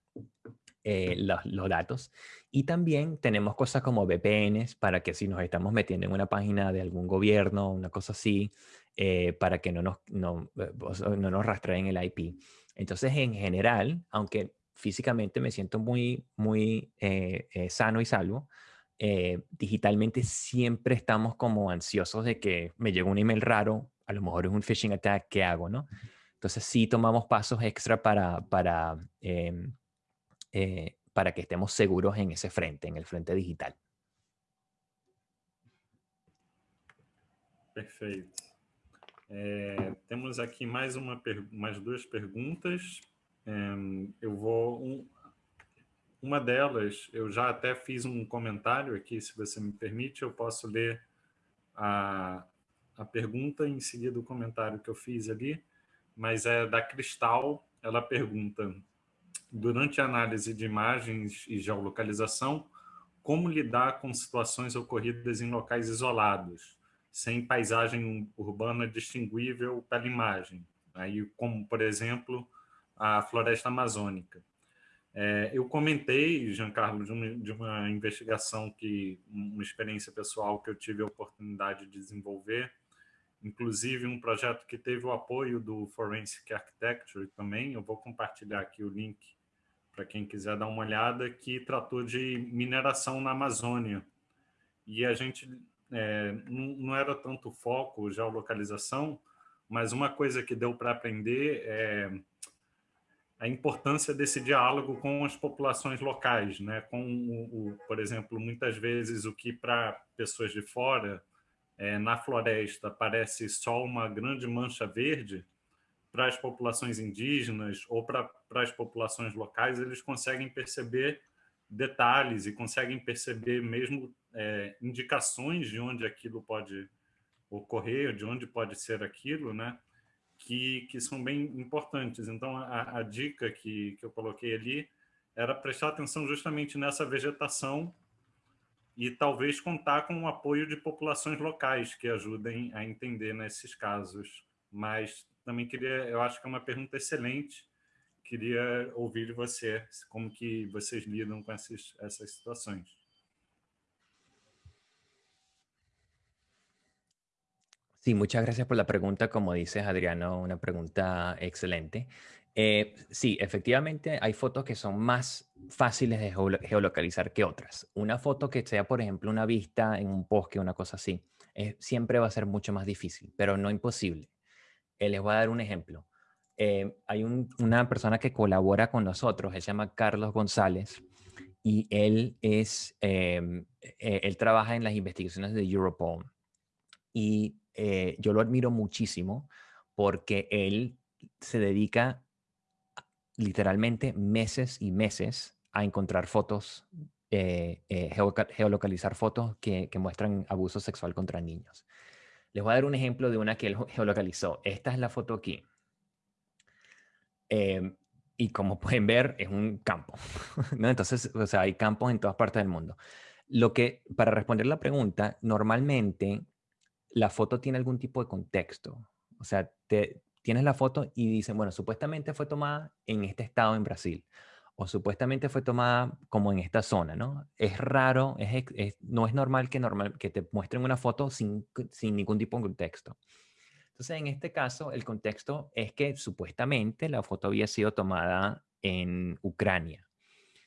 eh, los, datos. Y también tenemos cosas como VPNs para que si nos estamos metiendo en una página de algún gobierno, una cosa así, eh, para que no nos, no, eh, no nos rastreen el IP. Entonces, en general, aunque físicamente me siento muy, muy sano y salvo, eh, digitalmente siempre estamos como ansiosos de que me llegó un email raro, a lo mejor es un phishing attack, ¿qué hago? ¿no? Entonces sí tomamos pasos extra para, para, em, eh, para que estemos seguros en ese frente, en el frente digital. Perfeito. É, temos aqui mais, uma, mais duas perguntas. É, eu vou... Um, Uma delas, eu já até fiz um comentário aqui, se você me permite, eu posso ler a, a pergunta em seguida o comentário que eu fiz ali, mas é da Cristal, ela pergunta, durante a análise de imagens e geolocalização, como lidar com situações ocorridas em locais isolados, sem paisagem urbana distinguível pela imagem, aí como, por exemplo, a floresta amazônica. É, eu comentei, Giancarlo, de uma, de uma investigação que, uma experiência pessoal que eu tive a oportunidade de desenvolver, inclusive um projeto que teve o apoio do Forensic Architecture também, eu vou compartilhar aqui o link para quem quiser dar uma olhada, que tratou de mineração na Amazônia. E a gente é, não, era tanto foco, geolocalização, mas uma coisa que deu para aprender é a importância desse diálogo com as populações locais, né? com, o, o por exemplo, muitas vezes o que para pessoas de fora, é, na floresta, parece só uma grande mancha verde, para as populações indígenas ou para, para as populações locais, eles conseguem perceber detalhes e conseguem perceber mesmo é, indicações de onde aquilo pode ocorrer, de onde pode ser aquilo, né? Que, que são bem importantes. Então, a, a dica que, que eu coloquei ali era prestar atenção justamente nessa vegetação e talvez contar com o apoio de populações locais que ajudem a entender nesses casos. Mas também queria, eu acho que é uma pergunta excelente, queria ouvir de você como que vocês lidam com essas, essas situações. Sí, muchas gracias por la pregunta. Como dices, Adriano, una pregunta excelente. Eh, sí, efectivamente hay fotos que son más fáciles de geolocalizar que otras. Una foto que sea, por ejemplo, una vista en un bosque, una cosa así, eh, siempre va a ser mucho más difícil, pero no imposible. Eh, les voy a dar un ejemplo. hay una persona que colabora con nosotros, él se llama Carlos González, y él es, em, él trabaja en las investigaciones de Europol. Y eh, yo lo admiro muchísimo porque él se dedica literalmente meses y meses a encontrar fotos, eh, eh, geolocalizar fotos que, muestran abuso sexual contra niños. Les voy a dar un ejemplo de una que él geolocalizó. Esta es la foto aquí. Em, y como pueden ver, es un campo. Entonces, o sea, hay campos en todas partes del mundo. Lo que, para responder la pregunta, normalmente la foto tiene algún tipo de contexto. O sea, tienes la foto y dicen, bueno, supuestamente fue tomada en este estado en Brasil o supuestamente fue tomada como en esta zona, ¿no? Es raro, no es normal que, normal que te muestren una foto sin, sin ningún tipo de contexto. Entonces, en este caso, el contexto es que supuestamente la foto había sido tomada en Ucrania.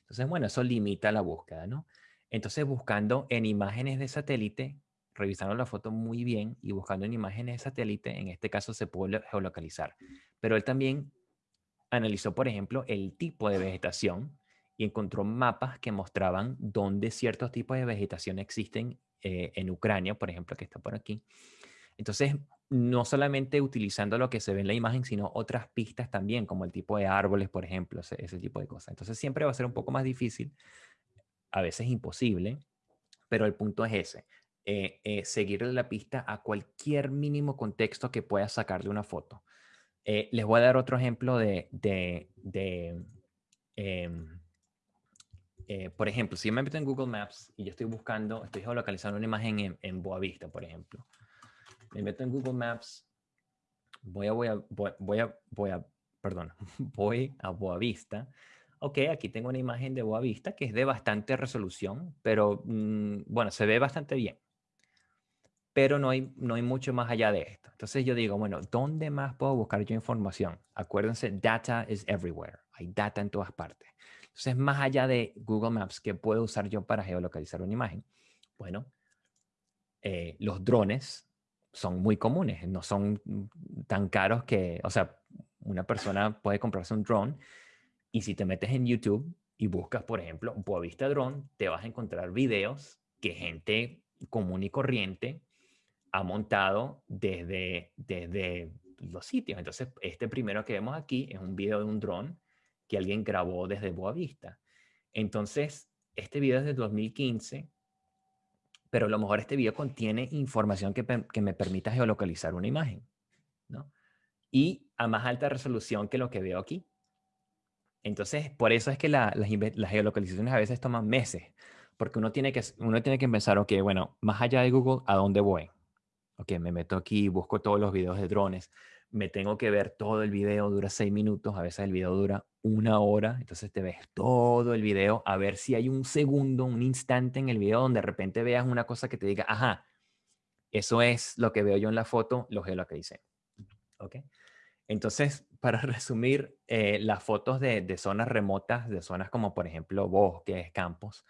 Entonces, bueno, eso limita la búsqueda, ¿no? Entonces, buscando en imágenes de satélite, revisando la foto muy bien y buscando en imágenes de satélite, en este caso se puede geolocalizar. Pero él también analizó, por ejemplo, el tipo de vegetación y encontró mapas que mostraban dónde ciertos tipos de vegetación existen eh, en Ucrania, por ejemplo, que está por aquí. Entonces, no solamente utilizando lo que se ve en la imagen, sino otras pistas también, como el tipo de árboles, por ejemplo, ese, ese tipo de cosas. Entonces, siempre va a ser un poco más difícil, a veces imposible, pero el punto es ese eh, eh, seguirle la pista a cualquier mínimo contexto que pueda sacar de una foto. Eh, les voy a dar otro ejemplo de, em, por ejemplo, si yo me meto en Google Maps y yo estoy buscando, estoy geolocalizando una imagen en, en Boavista, por ejemplo. Me meto en Google Maps, voy a, voy a, voy a, voy a, perdón, voy a Boavista ok, aquí tengo una imagen de Boavista que es de bastante resolución, pero mm, bueno, se ve bastante bien. Pero no hay, no hay mucho más allá de esto. Entonces yo digo, bueno, ¿dónde más puedo buscar yo información? Acuérdense, data is everywhere. Hay data en todas partes. Entonces, más allá de Google Maps, ¿qué puedo usar yo para geolocalizar una imagen? Bueno, eh, los drones son muy comunes, no son tan caros que, o sea, una persona puede comprarse un drone y si te metes en YouTube y buscas, por ejemplo, Boavista Drone, te vas a encontrar videos que gente común y corriente ha montado desde, desde los sitios. Entonces, este primero que vemos aquí es un video de un dron que alguien grabó desde Boavista. Entonces, este video es de 2015, pero a lo mejor este video contiene información que, que me permita geolocalizar una imagen, ¿no? Y a más alta resolución que lo que veo aquí. Entonces, por eso es que las, geolocalizaciones a veces toman meses, porque uno tiene, que, uno tiene que pensar, ok, bueno, más allá de Google, ¿a dónde voy? Ok, me meto aquí, busco todos los videos de drones, me tengo que ver todo el video, dura seis minutos, a veces el video dura una hora, entonces te ves todo el video, a ver si hay un segundo, un instante en el video donde de repente veas una cosa que te diga, ajá, eso es lo que veo yo en la foto, lo geolocalicé. ¿Ok? Entonces, para resumir, eh, las fotos de, zonas remotas, de zonas como por ejemplo bosques, campos,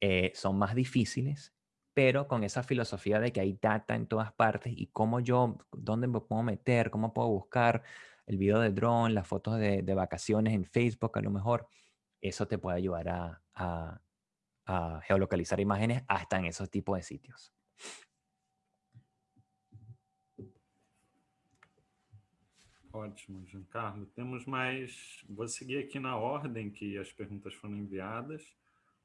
eh, son más difíciles, pero con esa filosofía de que hay data en todas partes y cómo yo, dónde me puedo meter, cómo puedo buscar el video de drone, las fotos de, vacaciones en Facebook a lo mejor, eso te puede ayudar a geolocalizar imágenes hasta en esos tipos de sitios. Ótimo, Giancarlo. Temos mais. Vou seguir aqui na ordem que as perguntas foram enviadas.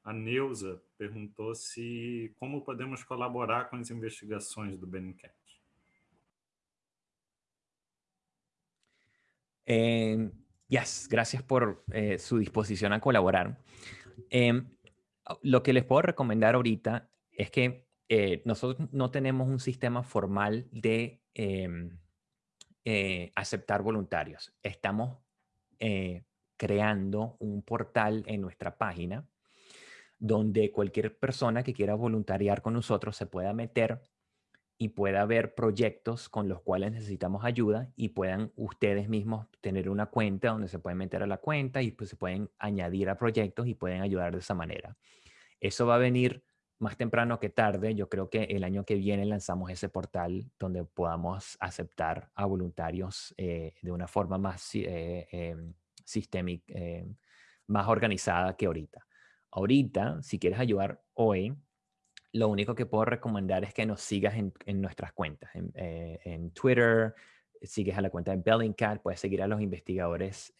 A Neuza perguntou se como podemos colaborar com as investigações do Bellingcat. Eh, yes, gracias por eh, su disposición a colaborar. Eh, lo que les puedo recomendar ahorita es que nosotros no tenemos un sistema formal de aceptar voluntarios. Estamos creando un portal en nuestra página donde cualquier persona que quiera voluntariar con nosotros se pueda meter y pueda ver proyectos con los cuales necesitamos ayuda y puedan ustedes mismos tener una cuenta donde se pueden meter a la cuenta y pues se pueden añadir a proyectos y pueden ayudar de esa manera. Eso va a venir más temprano que tarde, yo creo que el año que viene lanzamos ese portal donde podamos aceptar a voluntarios eh, de una forma más eh, em, sistémica, eh, más organizada que ahorita. Ahorita, si quieres ayudar hoy, lo único que puedo recomendar es que nos sigas en, nuestras cuentas. En, Twitter, sigues a la cuenta de Bellingcat, puedes seguir a los investigadores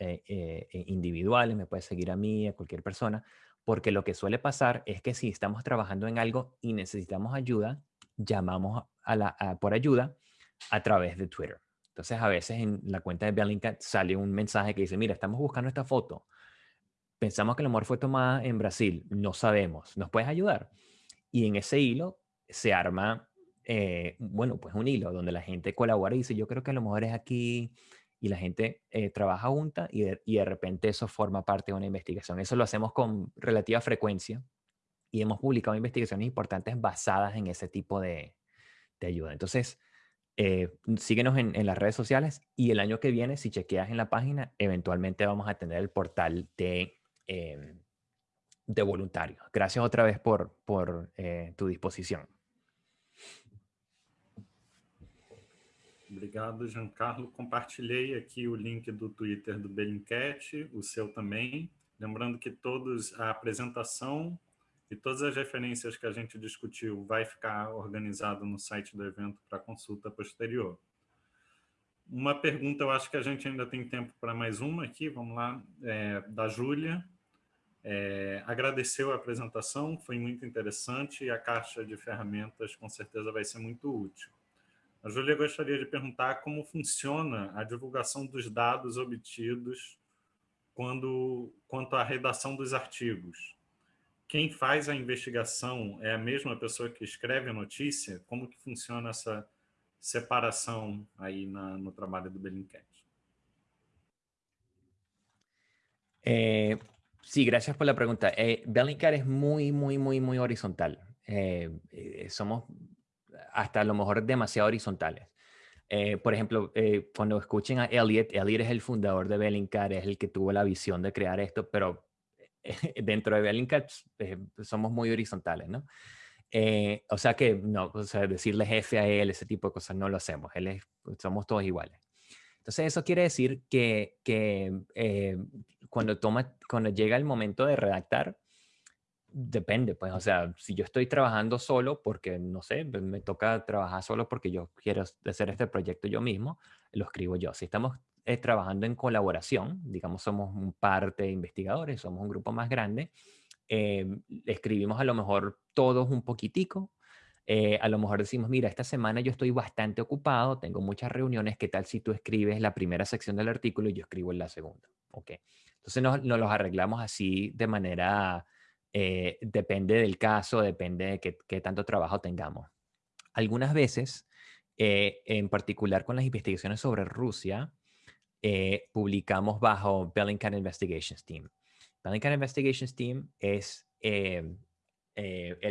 individuales, me puedes seguir a mí, a cualquier persona porque lo que suele pasar es que si estamos trabajando en algo y necesitamos ayuda, llamamos a la, por ayuda a través de Twitter. Entonces, a veces en la cuenta de Bellingcat sale un mensaje que dice, mira, estamos buscando esta foto. Pensamos que el amor fue tomada en Brasil. No sabemos. ¿Nos puedes ayudar? Y en ese hilo se arma, eh, bueno, pues un hilo donde la gente colabora y dice, yo creo que a lo mejor es aquí y la gente eh, trabaja junta y de, repente eso forma parte de una investigación. Eso lo hacemos con relativa frecuencia y hemos publicado investigaciones importantes basadas en ese tipo de, ayuda. Entonces, eh, síguenos en, las redes sociales y el año que viene, si chequeas en la página, eventualmente vamos a tener el portal de, eh, de voluntarios. Gracias otra vez por, por tu disposición. Obrigado, Giancarlo. Compartilhei aqui o link do Twitter do Bellingcat, o seu também. Lembrando que todos a apresentação e todas as referências que a gente discutiu vai ficar organizado no site do evento para consulta posterior. Uma pergunta, eu acho que a gente ainda tem tempo para mais uma aqui, vamos lá, é, da Júlia. É, agradeceu a apresentação, foi muito interessante e a caixa de ferramentas com certeza vai ser muito útil. A Júlia gostaria de perguntar como funciona a divulgação dos dados obtidos quando, quanto à redação dos artigos. Quem faz a investigação é a mesma pessoa que escreve a notícia? Como que funciona essa separação aí na, no trabalho do Bellingcat? Eh, sí, gracias por la pregunta. Eh, Bellingcat es muy, muy, muy, muy horizontal. Eh, eh, somos hasta a lo mejor demasiado horizontales. Eh, por ejemplo, eh, cuando escuchen a Elliot, Elliot es el fundador de Bellingcat, es el que tuvo la visión de crear esto, pero dentro de Bellingcat somos muy horizontales, ¿no? o sea que no, o sea, decirle jefe a él, ese tipo de cosas, no lo hacemos. Él es, somos todos iguales. Entonces eso quiere decir que, que cuando, toma, cuando llega el momento de redactar, depende, pues, o sea, si yo estoy trabajando solo porque, no sé, me toca trabajar solo porque yo quiero hacer este proyecto yo mismo, lo escribo yo. Si estamos eh, trabajando en colaboración, digamos, somos un par de investigadores, somos un grupo más grande, eh, escribimos a lo mejor todos un poquitico, eh, a lo mejor decimos, mira, esta semana yo estoy bastante ocupado, tengo muchas reuniones, ¿qué tal si tú escribes la primera sección del artículo y yo escribo en la segunda? Ok. Entonces nos, los arreglamos así de manera, eh, depende del caso, depende de qué, tanto trabajo tengamos. Algunas veces, eh, en particular con las investigaciones sobre Rusia, eh, publicamos bajo Bellingcat Investigations Team. Bellingcat Investigations Team es el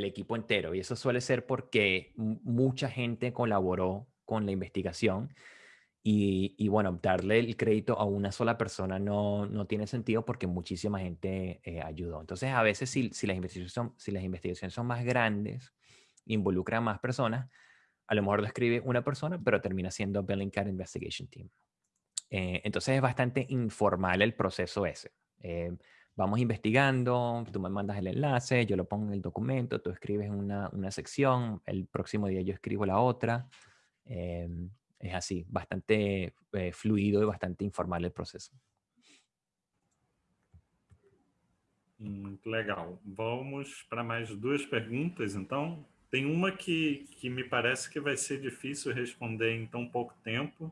equipo entero y eso suele ser porque mucha gente colaboró con la investigación y, bueno, darle el crédito a una sola persona no, no tiene sentido porque muchísima gente eh, ayudó. Entonces, a veces si, si, las investigaciones son, si las investigaciones son más grandes, involucran más personas, a lo mejor lo escribe una persona, pero termina siendo Bellingcat Investigation Team. Eh, entonces es bastante informal el proceso ese. Eh, vamos investigando, tú me mandas el enlace, yo lo pongo en el documento, tú escribes una, una sección, el próximo día yo escribo la otra. Es así, bastante eh, fluido e bastante informal el processo. Muito legal. Vamos para mais duas perguntas, então. Tem uma que, que me parece que vai ser difícil responder em tão pouco tempo.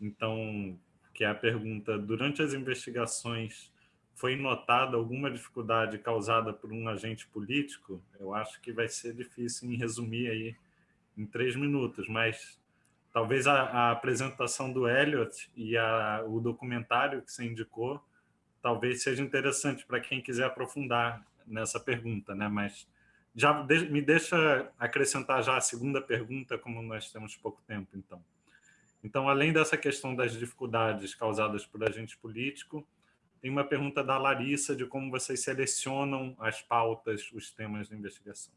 Então, que é a pergunta, durante as investigações, foi notada alguma dificuldade causada por um agente político? Eu acho que vai ser difícil em resumir aí em três minutos, mas talvez a, a apresentação do Elliot e a, o documentário que você indicou talvez seja interessante para quem quiser aprofundar nessa pergunta, né? Mas já de, me deixa acrescentar já a segunda pergunta, como nós temos pouco tempo, então. Então, além dessa questão das dificuldades causadas por agente político, tem uma pergunta da Larissa de como vocês selecionam as pautas, os temas de investigação.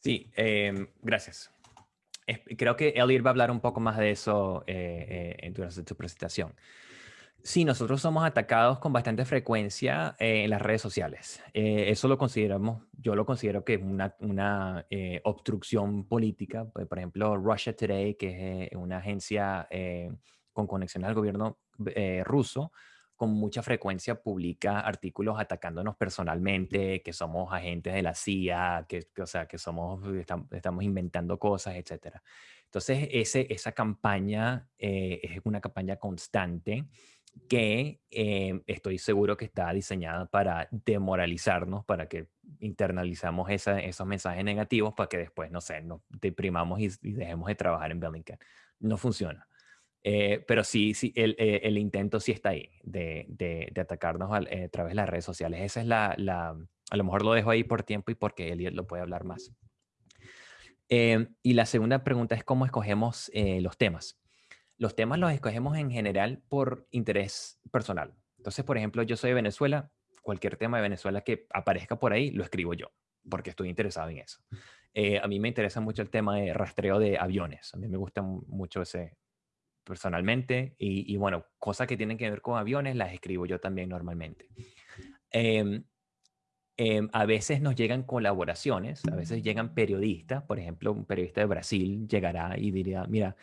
Sí, em, gracias. Creo que Elliot va a hablar un poco más de eso eh, eh, durante su presentación. Sí, nosotros somos atacados con bastante frecuencia eh, en las redes sociales. eso lo consideramos, yo lo considero que es una, una obstrucción política. Por ejemplo, Russia Today, que es una agencia con conexión al gobierno ruso, con mucha frecuencia publica artículos atacándonos personalmente, que somos agentes de la CIA, que, o sea, que somos, estamos inventando cosas, etc. Entonces, ese, esa campaña eh, es una campaña constante que eh, estoy seguro que está diseñada para demoralizarnos, para que internalizamos esos mensajes negativos para que después, no sé, nos deprimamos y, y dejemos de trabajar en Bellingcat. No funciona. Eh, pero sí, sí el, eh, el, intento sí está ahí de, de, de atacarnos eh, a, través de las redes sociales. Esa es la, la, a lo mejor lo dejo ahí por tiempo y porque él lo puede hablar más. y la segunda pregunta es cómo escogemos los temas. Los temas los escogemos en general por interés personal. Entonces, por ejemplo, yo soy de Venezuela, cualquier tema de Venezuela que aparezca por ahí, lo escribo yo, porque estoy interesado en eso. a mí me interesa mucho el tema de rastreo de aviones. A mí me gusta mucho ese, personalmente y, bueno, cosas que tienen que ver con aviones las escribo yo también normalmente. Em, a veces nos llegan colaboraciones, a veces llegan periodistas, por ejemplo, un periodista de Brasil llegará y diría, mira,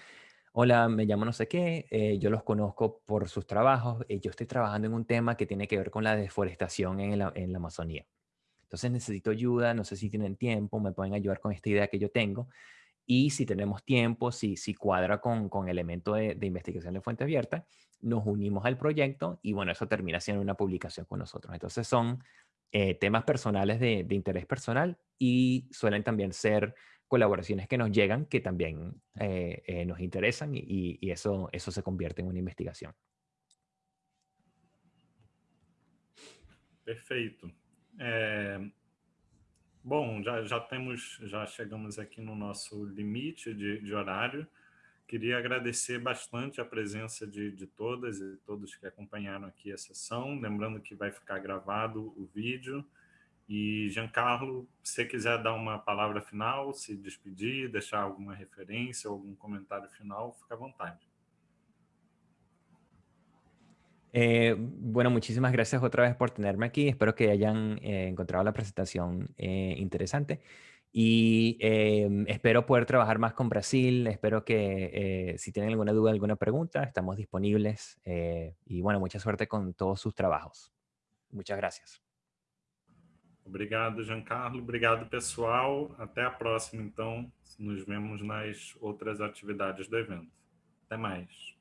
hola, me llamo no sé qué, eh, yo los conozco por sus trabajos, eh, yo estoy trabajando en un tema que tiene que ver con la deforestación en la, en la Amazonía. Entonces necesito ayuda, no sé si tienen tiempo, me pueden ayudar con esta idea que yo tengo. Y si tenemos tiempo, si, si cuadra con, con elemento de, de, investigación de fuente abierta, nos unimos al proyecto y bueno, eso termina siendo una publicación con nosotros. Entonces son eh, temas personales de, de, interés personal y suelen también ser colaboraciones que nos llegan que también eh, eh, nos interesan y, y, eso, eso se convierte en una investigación. Perfeito. É, bom, já, já temos, já chegamos aqui no nosso limite de, de horário. Queria agradecer bastante a presença de, de todas e todos que acompanharam aqui a sessão. Lembrando que vai ficar gravado o vídeo. E, Giancarlo, se você quiser dar uma palavra final, se despedir, deixar alguma referência, algum comentário final, fica à vontade. Eh, bueno, muchísimas gracias otra vez por tenerme aquí. Espero que hayan eh, encontrado la presentación eh, interesante. Y em, espero poder trabajar más con Brasil. Espero que si tienen alguna duda, alguna pregunta, estamos disponibles. y bueno, mucha suerte con todos sus trabajos. Muchas gracias. Obrigado, Giancarlo. Obrigado, pessoal. Até a próxima, então. Nos vemos nas outras atividades do evento. Até mais.